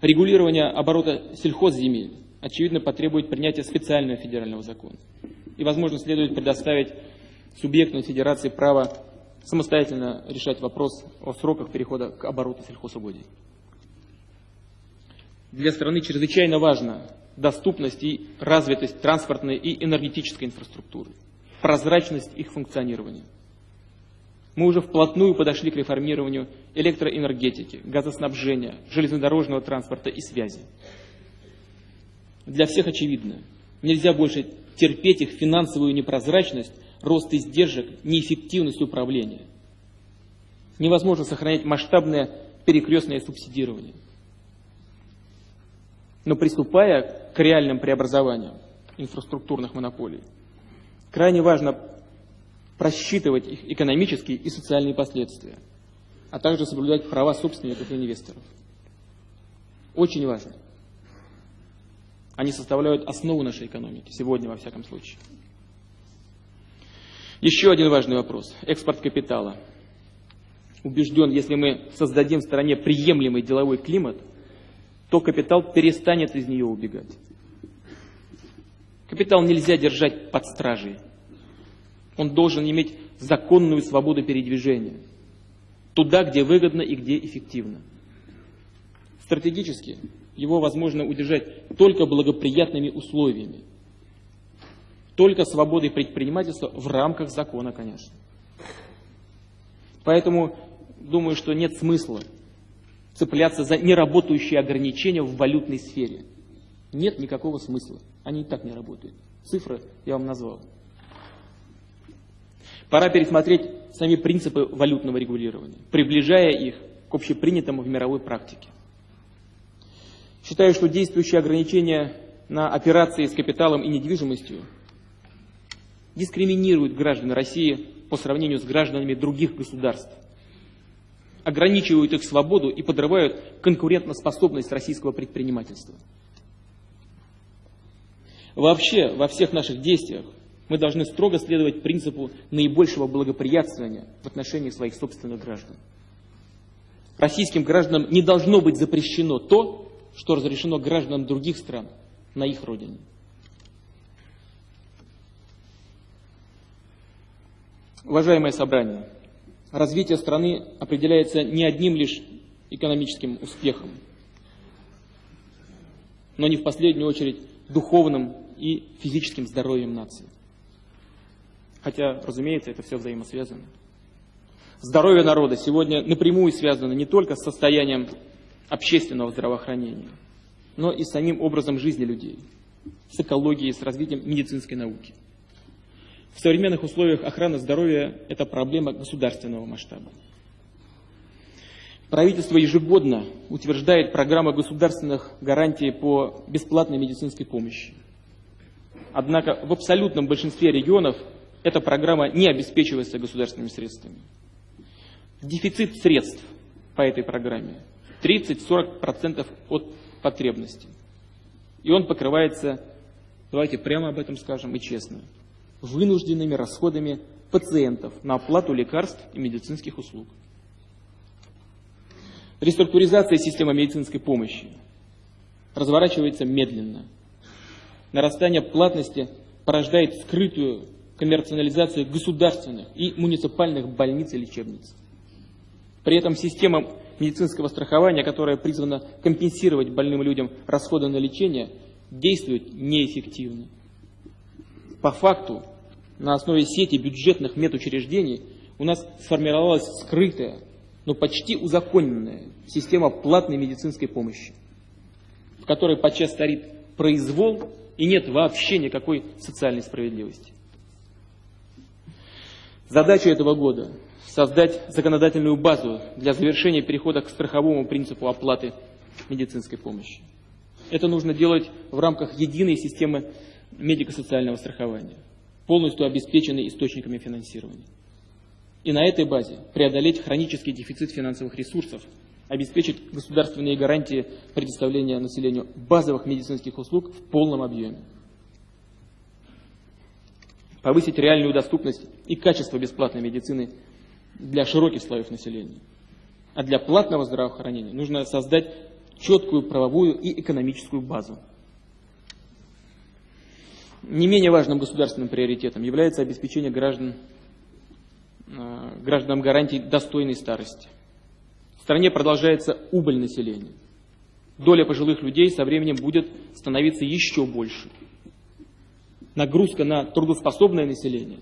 Регулирование оборота сельхозземель, очевидно, потребует принятия специального федерального закона. И, возможно, следует предоставить субъектам федерации право самостоятельно решать вопрос о сроках перехода к обороту сельхозугодий. Для страны чрезвычайно важна доступность и развитость транспортной и энергетической инфраструктуры, прозрачность их функционирования. Мы уже вплотную подошли к реформированию электроэнергетики, газоснабжения, железнодорожного транспорта и связи. Для всех очевидно, нельзя больше терпеть их финансовую непрозрачность рост издержек, неэффективность управления. Невозможно сохранять масштабное перекрестное субсидирование. Но приступая к реальным преобразованиям инфраструктурных монополий, крайне важно просчитывать их экономические и социальные последствия, а также соблюдать права собственников и инвесторов. Очень важно. Они составляют основу нашей экономики, сегодня во всяком случае. Еще один важный вопрос – экспорт капитала. Убежден, если мы создадим в стране приемлемый деловой климат, то капитал перестанет из нее убегать. Капитал нельзя держать под стражей. Он должен иметь законную свободу передвижения. Туда, где выгодно и где эффективно. Стратегически его возможно удержать только благоприятными условиями, только свободой предпринимательства в рамках закона, конечно. Поэтому думаю, что нет смысла цепляться за неработающие ограничения в валютной сфере. Нет никакого смысла. Они и так не работают. Цифры я вам назвал. Пора пересмотреть сами принципы валютного регулирования, приближая их к общепринятому в мировой практике. Считаю, что действующие ограничения на операции с капиталом и недвижимостью дискриминируют граждан России по сравнению с гражданами других государств, ограничивают их свободу и подрывают конкурентоспособность российского предпринимательства. Вообще, во всех наших действиях мы должны строго следовать принципу наибольшего благоприятствования в отношении своих собственных граждан. Российским гражданам не должно быть запрещено то, что разрешено гражданам других стран на их родине. Уважаемое собрание, развитие страны определяется не одним лишь экономическим успехом, но не в последнюю очередь духовным и физическим здоровьем нации. Хотя, разумеется, это все взаимосвязано. Здоровье народа сегодня напрямую связано не только с состоянием общественного здравоохранения, но и с самим образом жизни людей, с экологией, с развитием медицинской науки. В современных условиях охрана здоровья – это проблема государственного масштаба. Правительство ежегодно утверждает программы государственных гарантий по бесплатной медицинской помощи. Однако в абсолютном большинстве регионов эта программа не обеспечивается государственными средствами. Дефицит средств по этой программе 30-40% от потребностей. И он покрывается, давайте прямо об этом скажем и честно, вынужденными расходами пациентов на оплату лекарств и медицинских услуг. Реструктуризация системы медицинской помощи разворачивается медленно. Нарастание платности порождает скрытую коммерциализацию государственных и муниципальных больниц и лечебниц. При этом система медицинского страхования, которая призвана компенсировать больным людям расходы на лечение, действует неэффективно. По факту, на основе сети бюджетных медучреждений у нас сформировалась скрытая, но почти узаконенная система платной медицинской помощи, в которой подчас старит произвол и нет вообще никакой социальной справедливости. Задача этого года – создать законодательную базу для завершения перехода к страховому принципу оплаты медицинской помощи. Это нужно делать в рамках единой системы медико-социального страхования, полностью обеспеченной источниками финансирования. И на этой базе преодолеть хронический дефицит финансовых ресурсов, обеспечить государственные гарантии предоставления населению базовых медицинских услуг в полном объеме повысить реальную доступность и качество бесплатной медицины для широких слоев населения. А для платного здравоохранения нужно создать четкую правовую и экономическую базу. Не менее важным государственным приоритетом является обеспечение граждан, э, гражданам гарантий достойной старости. В стране продолжается убыль населения. Доля пожилых людей со временем будет становиться еще больше – нагрузка на трудоспособное население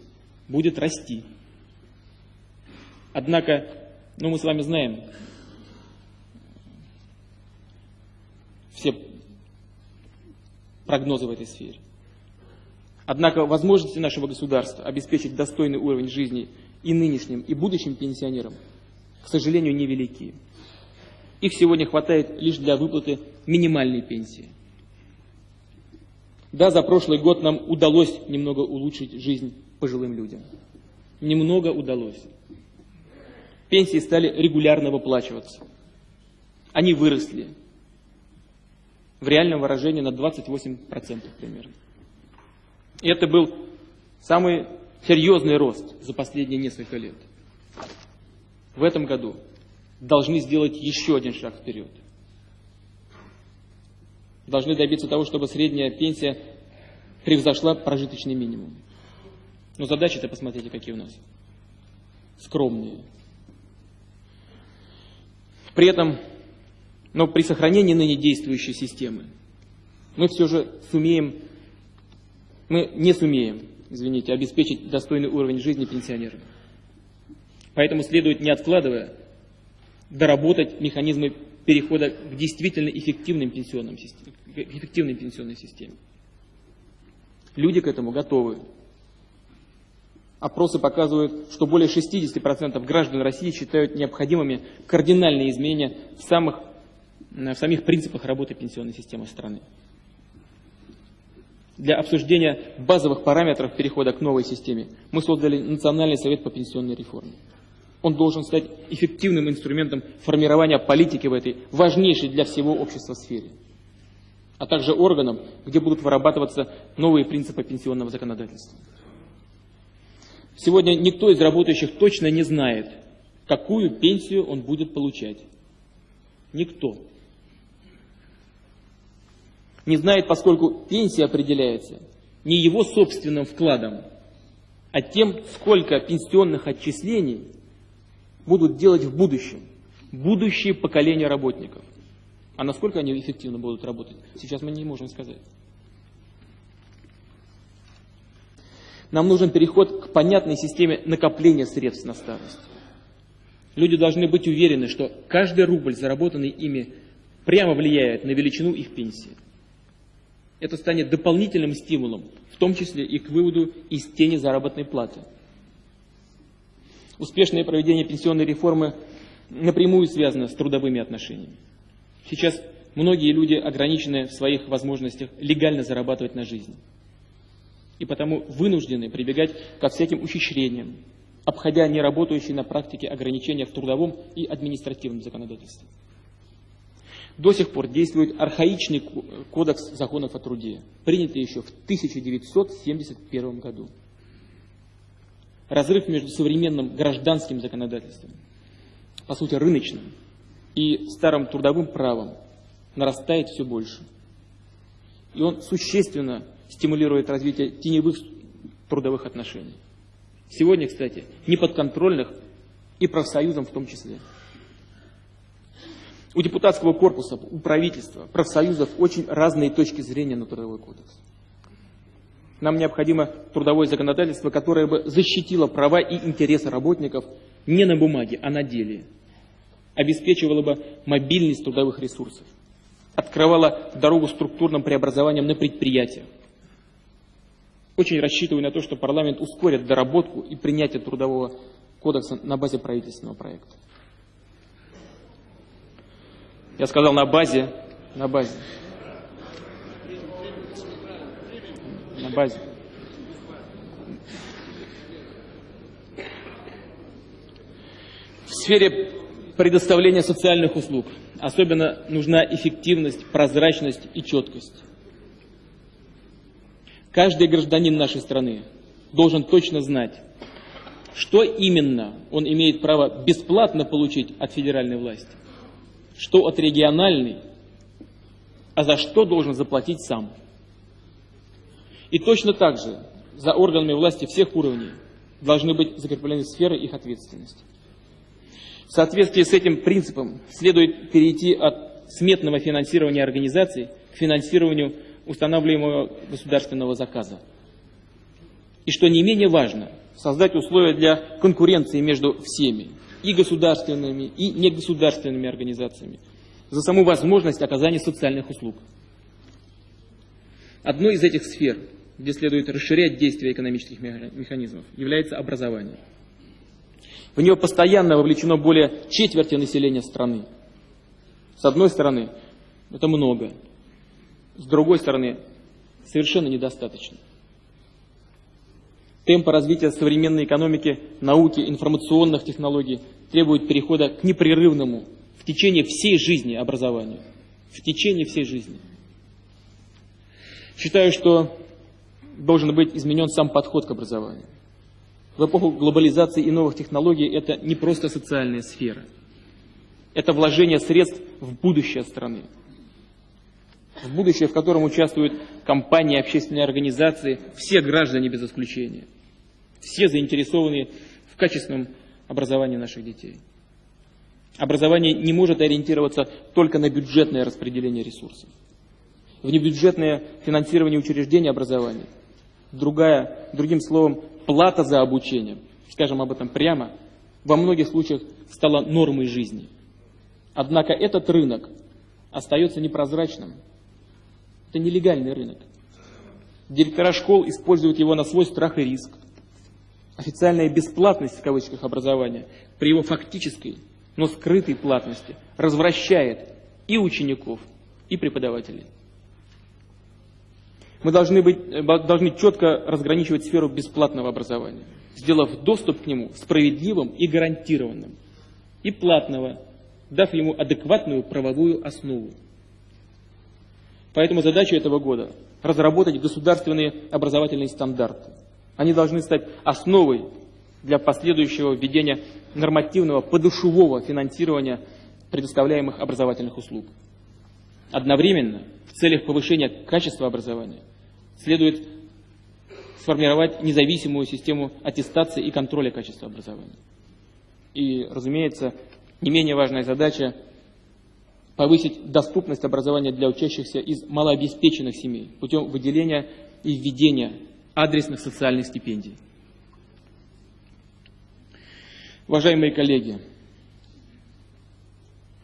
будет расти. Однако, ну мы с вами знаем, все прогнозы в этой сфере. Однако возможности нашего государства обеспечить достойный уровень жизни и нынешним, и будущим пенсионерам, к сожалению, невелики. Их сегодня хватает лишь для выплаты минимальной пенсии. Да, за прошлый год нам удалось немного улучшить жизнь пожилым людям. Немного удалось. Пенсии стали регулярно выплачиваться. Они выросли. В реальном выражении на 28% примерно. И это был самый серьезный рост за последние несколько лет. В этом году должны сделать еще один шаг вперед – должны добиться того, чтобы средняя пенсия превзошла прожиточный минимум. Но задачи-то посмотрите, какие у нас. Скромные. При этом Но при сохранении ныне действующей системы мы все же сумеем, мы не сумеем, извините, обеспечить достойный уровень жизни пенсионерам. Поэтому следует, не откладывая, доработать механизмы перехода к действительно эффективным пенсионным к эффективной пенсионной системе. Люди к этому готовы. Опросы показывают, что более 60% граждан России считают необходимыми кардинальные изменения в, самых, в самих принципах работы пенсионной системы страны. Для обсуждения базовых параметров перехода к новой системе мы создали Национальный совет по пенсионной реформе. Он должен стать эффективным инструментом формирования политики в этой важнейшей для всего общества сфере, а также органом, где будут вырабатываться новые принципы пенсионного законодательства. Сегодня никто из работающих точно не знает, какую пенсию он будет получать. Никто. Не знает, поскольку пенсия определяется не его собственным вкладом, а тем, сколько пенсионных отчислений будут делать в будущем будущие поколения работников. А насколько они эффективно будут работать, сейчас мы не можем сказать. Нам нужен переход к понятной системе накопления средств на старость. Люди должны быть уверены, что каждый рубль, заработанный ими, прямо влияет на величину их пенсии. Это станет дополнительным стимулом, в том числе и к выводу из тени заработной платы. Успешное проведение пенсионной реформы напрямую связано с трудовыми отношениями. Сейчас многие люди ограничены в своих возможностях легально зарабатывать на жизнь и потому вынуждены прибегать ко всяким ухищрениям, обходя неработающие на практике ограничения в трудовом и административном законодательстве. До сих пор действует архаичный кодекс законов о труде, принятый еще в 1971 году. Разрыв между современным гражданским законодательством, по сути рыночным, и старым трудовым правом нарастает все больше. И он существенно стимулирует развитие теневых трудовых отношений. Сегодня, кстати, неподконтрольных и профсоюзам в том числе. У депутатского корпуса, у правительства, профсоюзов очень разные точки зрения на трудовой кодекс. Нам необходимо трудовое законодательство, которое бы защитило права и интересы работников не на бумаге, а на деле. Обеспечивало бы мобильность трудовых ресурсов. Открывало дорогу структурным преобразованиям на предприятиях очень рассчитываю на то, что парламент ускорит доработку и принятие трудового кодекса на базе правительственного проекта. Я сказал на базе, на базе. На базе. В сфере предоставления социальных услуг особенно нужна эффективность, прозрачность и четкость. Каждый гражданин нашей страны должен точно знать, что именно он имеет право бесплатно получить от федеральной власти, что от региональной, а за что должен заплатить сам. И точно так же за органами власти всех уровней должны быть закреплены сферы их ответственности. В соответствии с этим принципом следует перейти от сметного финансирования организаций к финансированию устанавливаемого государственного заказа. И что не менее важно, создать условия для конкуренции между всеми, и государственными, и негосударственными организациями, за саму возможность оказания социальных услуг. Одной из этих сфер, где следует расширять действия экономических механизмов, является образование. В него постоянно вовлечено более четверти населения страны. С одной стороны, это много, с другой стороны, совершенно недостаточно. Темпы развития современной экономики, науки, информационных технологий требуют перехода к непрерывному в течение всей жизни образованию. В течение всей жизни. Считаю, что должен быть изменен сам подход к образованию. В эпоху глобализации и новых технологий это не просто социальная сфера. Это вложение средств в будущее страны в будущее, в котором участвуют компании, общественные организации, все граждане без исключения, все заинтересованные в качественном образовании наших детей. Образование не может ориентироваться только на бюджетное распределение ресурсов. Внебюджетное финансирование учреждений образования, другая, другим словом, плата за обучение, скажем об этом прямо, во многих случаях стала нормой жизни. Однако этот рынок остается непрозрачным. Это нелегальный рынок. Директора школ используют его на свой страх и риск. Официальная бесплатность в кавычках образования при его фактической, но скрытой платности развращает и учеников, и преподавателей. Мы должны, быть, э, должны четко разграничивать сферу бесплатного образования, сделав доступ к нему справедливым и гарантированным, и платного, дав ему адекватную правовую основу. Поэтому задача этого года – разработать государственные образовательные стандарты. Они должны стать основой для последующего введения нормативного подушевого финансирования предоставляемых образовательных услуг. Одновременно, в целях повышения качества образования, следует сформировать независимую систему аттестации и контроля качества образования. И, разумеется, не менее важная задача – повысить доступность образования для учащихся из малообеспеченных семей путем выделения и введения адресных социальных стипендий. Уважаемые коллеги,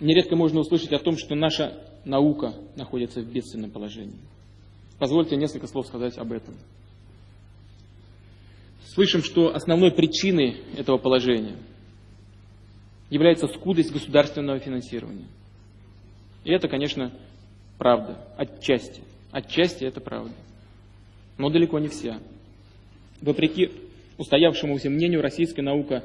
нередко можно услышать о том, что наша наука находится в бедственном положении. Позвольте несколько слов сказать об этом. Слышим, что основной причиной этого положения является скудость государственного финансирования. И это, конечно, правда, отчасти. Отчасти это правда. Но далеко не вся. Вопреки устоявшемуся мнению, российская наука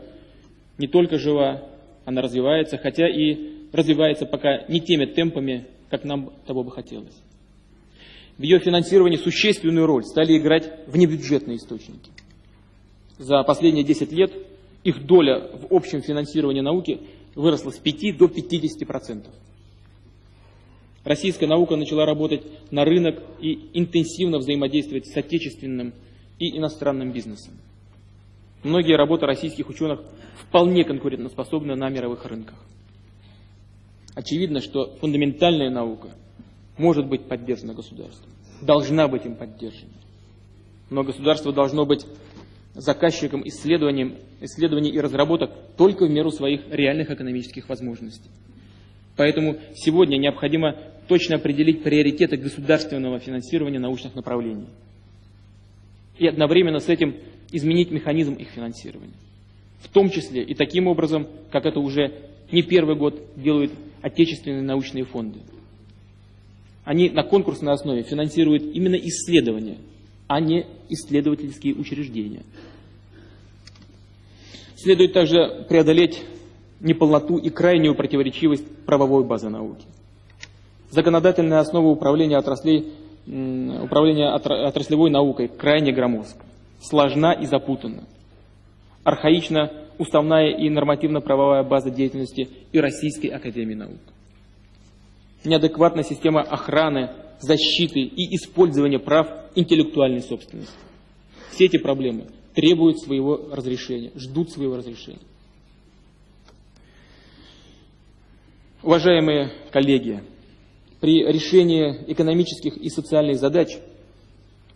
не только жива, она развивается, хотя и развивается пока не теми темпами, как нам того бы хотелось. В ее финансировании существенную роль стали играть внебюджетные источники. За последние 10 лет их доля в общем финансировании науки выросла с 5 до 50%. Российская наука начала работать на рынок и интенсивно взаимодействовать с отечественным и иностранным бизнесом. Многие работы российских ученых вполне конкурентоспособны на мировых рынках. Очевидно, что фундаментальная наука может быть поддержана государством, должна быть им поддержана. Но государство должно быть заказчиком исследований, и разработок только в меру своих реальных экономических возможностей. Поэтому сегодня необходимо точно определить приоритеты государственного финансирования научных направлений. И одновременно с этим изменить механизм их финансирования. В том числе и таким образом, как это уже не первый год делают отечественные научные фонды. Они на конкурсной основе финансируют именно исследования, а не исследовательские учреждения. Следует также преодолеть неполноту и крайнюю противоречивость правовой базы науки. Законодательная основа управления, отраслей, управления отраслевой наукой крайне громоздка, сложна и запутана. Архаична уставная и нормативно-правовая база деятельности и Российской Академии Наук. Неадекватная система охраны, защиты и использования прав интеллектуальной собственности. Все эти проблемы требуют своего разрешения, ждут своего разрешения. Уважаемые коллеги, при решении экономических и социальных задач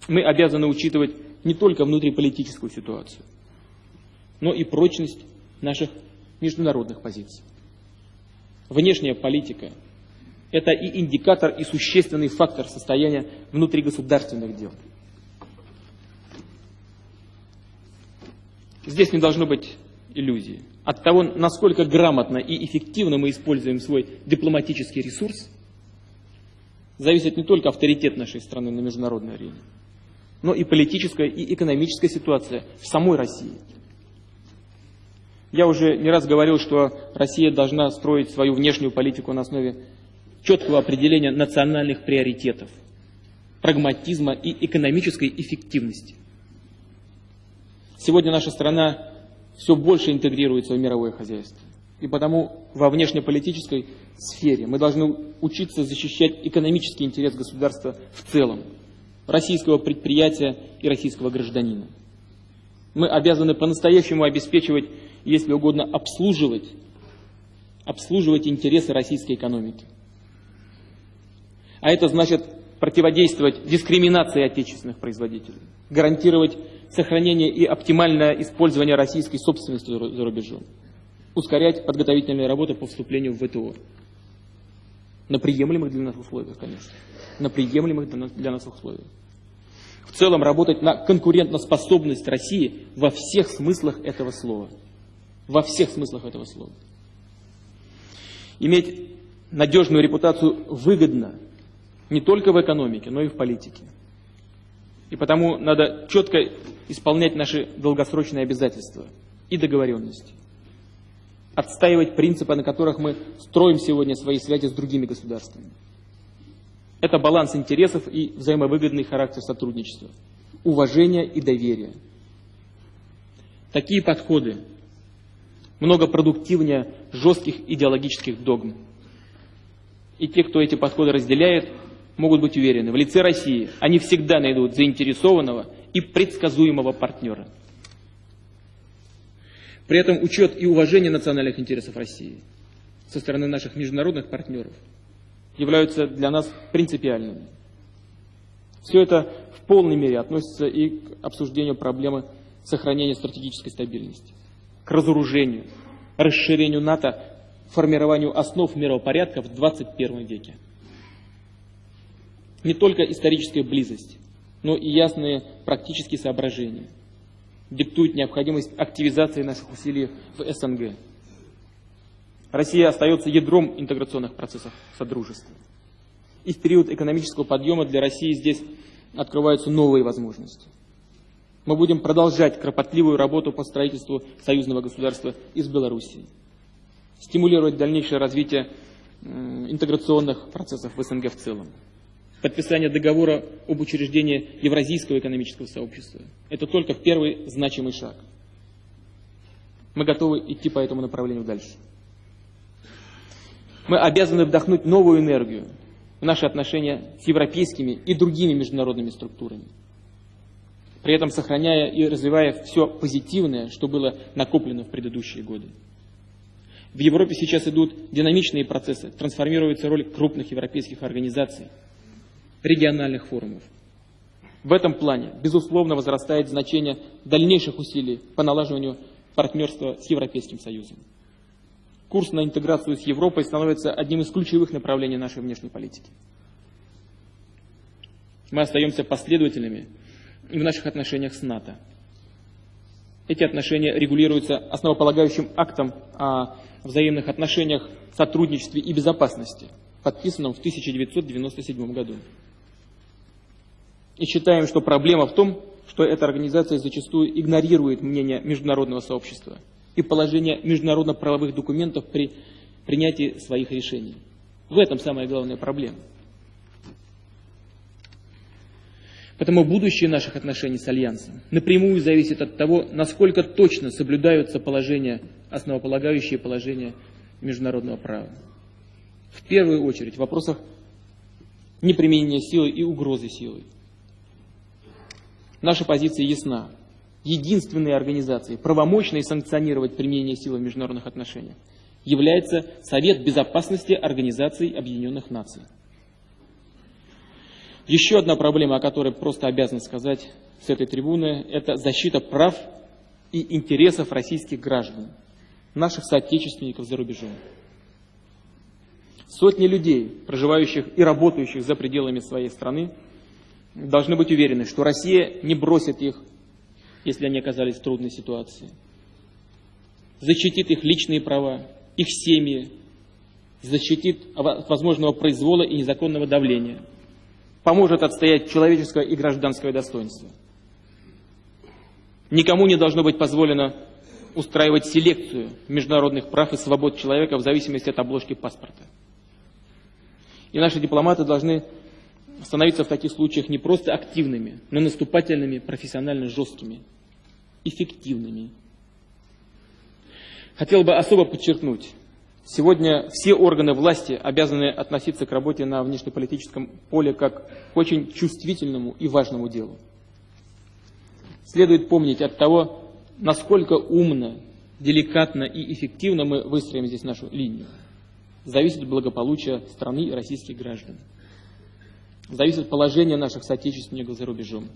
мы обязаны учитывать не только внутриполитическую ситуацию, но и прочность наших международных позиций. Внешняя политика – это и индикатор, и существенный фактор состояния внутригосударственных дел. Здесь не должно быть иллюзии. От того, насколько грамотно и эффективно мы используем свой дипломатический ресурс, зависит не только авторитет нашей страны на международной арене, но и политическая и экономическая ситуация в самой России. Я уже не раз говорил, что Россия должна строить свою внешнюю политику на основе четкого определения национальных приоритетов, прагматизма и экономической эффективности. Сегодня наша страна все больше интегрируется в мировое хозяйство. И потому во внешнеполитической сфере мы должны учиться защищать экономический интерес государства в целом, российского предприятия и российского гражданина. Мы обязаны по-настоящему обеспечивать, если угодно, обслуживать обслуживать интересы российской экономики. А это значит противодействовать дискриминации отечественных производителей, гарантировать сохранение и оптимальное использование российской собственности за рубежом, ускорять подготовительные работы по вступлению в ВТО. На приемлемых для нас условиях, конечно. На приемлемых для нас, условиях. В целом работать на конкурентоспособность России во всех смыслах этого слова. Во всех смыслах этого слова. Иметь надежную репутацию выгодно не только в экономике, но и в политике. И потому надо четко исполнять наши долгосрочные обязательства и договоренности. Отстаивать принципы, на которых мы строим сегодня свои связи с другими государствами. Это баланс интересов и взаимовыгодный характер сотрудничества, уважение и доверие. Такие подходы много продуктивнее жестких идеологических догм. И те, кто эти подходы разделяет, могут быть уверены, в лице России они всегда найдут заинтересованного и предсказуемого партнера. При этом учет и уважение национальных интересов России со стороны наших международных партнеров являются для нас принципиальными. Все это в полной мере относится и к обсуждению проблемы сохранения стратегической стабильности, к разоружению, расширению НАТО, формированию основ мировопорядка в 21 веке. Не только историческая близость, но и ясные практические соображения диктуют необходимость активизации наших усилий в СНГ. Россия остается ядром интеграционных процессов Содружества. И в период экономического подъема для России здесь открываются новые возможности. Мы будем продолжать кропотливую работу по строительству союзного государства из Белоруссии, стимулировать дальнейшее развитие интеграционных процессов в СНГ в целом подписание договора об учреждении Евразийского экономического сообщества. Это только первый значимый шаг. Мы готовы идти по этому направлению дальше. Мы обязаны вдохнуть новую энергию в наши отношения с европейскими и другими международными структурами, при этом сохраняя и развивая все позитивное, что было накоплено в предыдущие годы. В Европе сейчас идут динамичные процессы, трансформируется роль крупных европейских организаций – региональных форумов. В этом плане, безусловно, возрастает значение дальнейших усилий по налаживанию партнерства с Европейским Союзом. Курс на интеграцию с Европой становится одним из ключевых направлений нашей внешней политики. Мы остаемся последовательными в наших отношениях с НАТО. Эти отношения регулируются основополагающим актом о взаимных отношениях, сотрудничестве и безопасности, подписанным в 1997 году. И считаем, что проблема в том, что эта организация зачастую игнорирует мнение международного сообщества и положение международно-правовых документов при принятии своих решений. В этом самая главная проблема. Поэтому будущее наших отношений с Альянсом напрямую зависит от того, насколько точно соблюдаются положения, основополагающие положения международного права. В первую очередь в вопросах неприменения силы и угрозы силой. Наша позиция ясна. Единственной организацией, правомочной санкционировать применение силы в международных отношениях, является Совет Безопасности Организации Объединенных Наций. Еще одна проблема, о которой просто обязан сказать с этой трибуны, это защита прав и интересов российских граждан, наших соотечественников за рубежом. Сотни людей, проживающих и работающих за пределами своей страны, должны быть уверены, что Россия не бросит их, если они оказались в трудной ситуации. Защитит их личные права, их семьи, защитит от возможного произвола и незаконного давления, поможет отстоять человеческое и гражданское достоинство. Никому не должно быть позволено устраивать селекцию международных прав и свобод человека в зависимости от обложки паспорта. И наши дипломаты должны становиться в таких случаях не просто активными, но наступательными, профессионально жесткими, эффективными. Хотел бы особо подчеркнуть, сегодня все органы власти обязаны относиться к работе на внешнеполитическом поле как к очень чувствительному и важному делу. Следует помнить от того, насколько умно деликатно и эффективно мы выстроим здесь нашу линию, зависит от благополучия страны и российских граждан. Зависит от положения наших соотечественников за рубежом.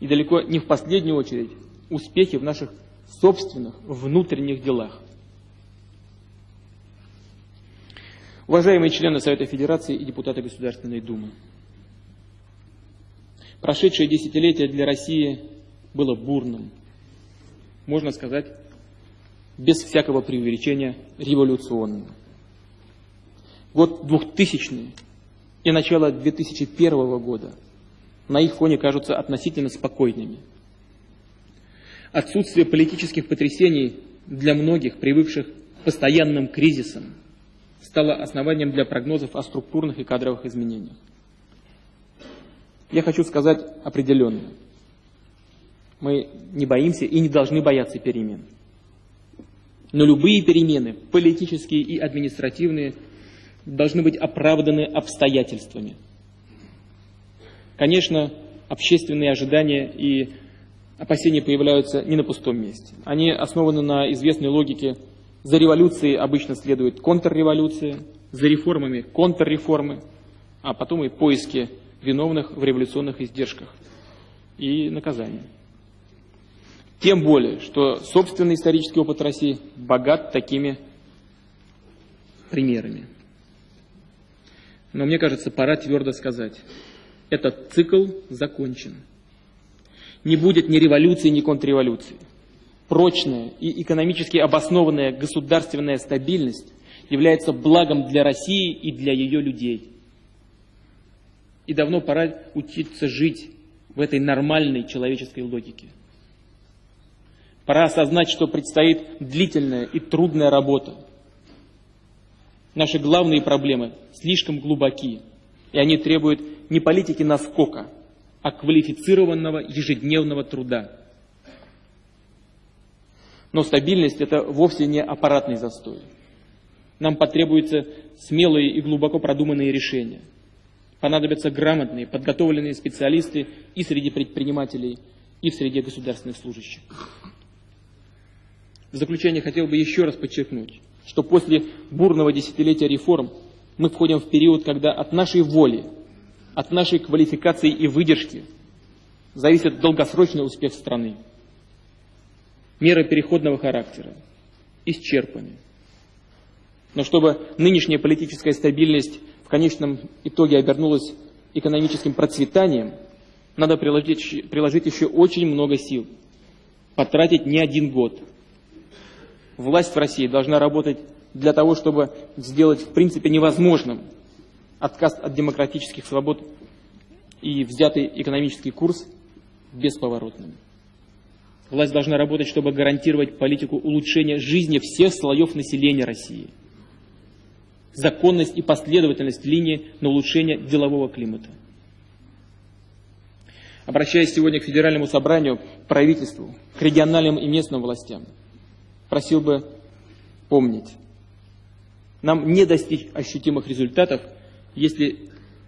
И далеко не в последнюю очередь успехи в наших собственных внутренних делах. Уважаемые члены Совета Федерации и депутаты Государственной Думы, прошедшее десятилетие для России было бурным, можно сказать, без всякого преувеличения революционным. Год 2000 и начало 2001 года на их фоне кажутся относительно спокойными. Отсутствие политических потрясений для многих, привыкших к постоянным кризисам, стало основанием для прогнозов о структурных и кадровых изменениях. Я хочу сказать определенно. Мы не боимся и не должны бояться перемен. Но любые перемены, политические и административные, должны быть оправданы обстоятельствами. Конечно, общественные ожидания и опасения появляются не на пустом месте. Они основаны на известной логике за революцией обычно следует контрреволюция, за реформами контрреформы, а потом и поиски виновных в революционных издержках и наказания. Тем более, что собственный исторический опыт России богат такими примерами. Но мне кажется, пора твердо сказать, этот цикл закончен. Не будет ни революции, ни контрреволюции прочная и экономически обоснованная государственная стабильность является благом для России и для ее людей. И давно пора учиться жить в этой нормальной человеческой логике. Пора осознать, что предстоит длительная и трудная работа. Наши главные проблемы слишком глубоки, и они требуют не политики наскока, а квалифицированного ежедневного труда. Но стабильность – это вовсе не аппаратный застой. Нам потребуются смелые и глубоко продуманные решения. Понадобятся грамотные, подготовленные специалисты и среди предпринимателей, и в среде государственных служащих. В заключение хотел бы еще раз подчеркнуть, что после бурного десятилетия реформ мы входим в период, когда от нашей воли, от нашей квалификации и выдержки зависит долгосрочный успех страны меры переходного характера исчерпаны. Но чтобы нынешняя политическая стабильность в конечном итоге обернулась экономическим процветанием, надо приложить, приложить еще очень много сил, потратить не один год. Власть в России должна работать для того, чтобы сделать в принципе невозможным отказ от демократических свобод и взятый экономический курс бесповоротным. Власть должна работать, чтобы гарантировать политику улучшения жизни всех слоев населения России. Законность и последовательность линии на улучшение делового климата. Обращаясь сегодня к Федеральному собранию, правительству, к региональным и местным властям, просил бы помнить, нам не достичь ощутимых результатов, если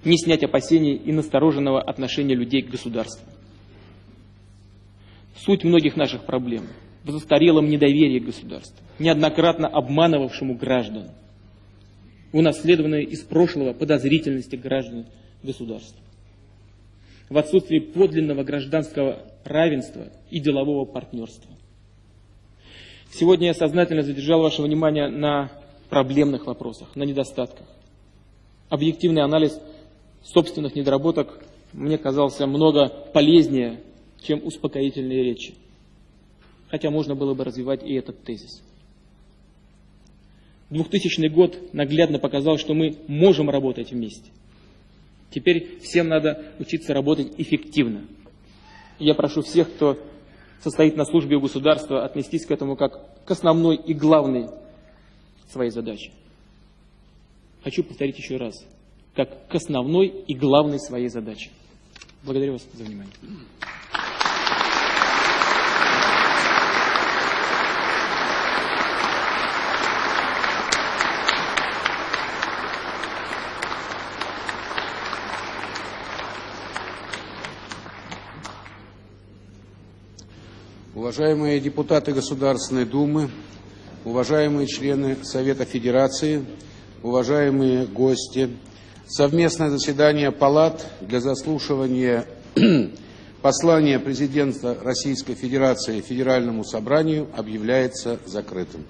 не снять опасений и настороженного отношения людей к государству. Суть многих наших проблем в застарелом недоверии к государству, неоднократно обманывавшему граждан, унаследованной из прошлого подозрительности граждан государства, в отсутствии подлинного гражданского равенства и делового партнерства. Сегодня я сознательно задержал ваше внимание на проблемных вопросах, на недостатках. Объективный анализ собственных недоработок мне казался много полезнее чем успокоительные речи. Хотя можно было бы развивать и этот тезис. 2000 год наглядно показал, что мы можем работать вместе. Теперь всем надо учиться работать эффективно. Я прошу всех, кто состоит на службе у государства, отнестись к этому как к основной и главной своей задаче. Хочу повторить еще раз, как к основной и главной своей задаче. Благодарю вас за внимание. Уважаемые депутаты Государственной Думы, уважаемые члены Совета Федерации, уважаемые гости, совместное заседание палат для заслушивания послания президента Российской Федерации Федеральному собранию объявляется закрытым.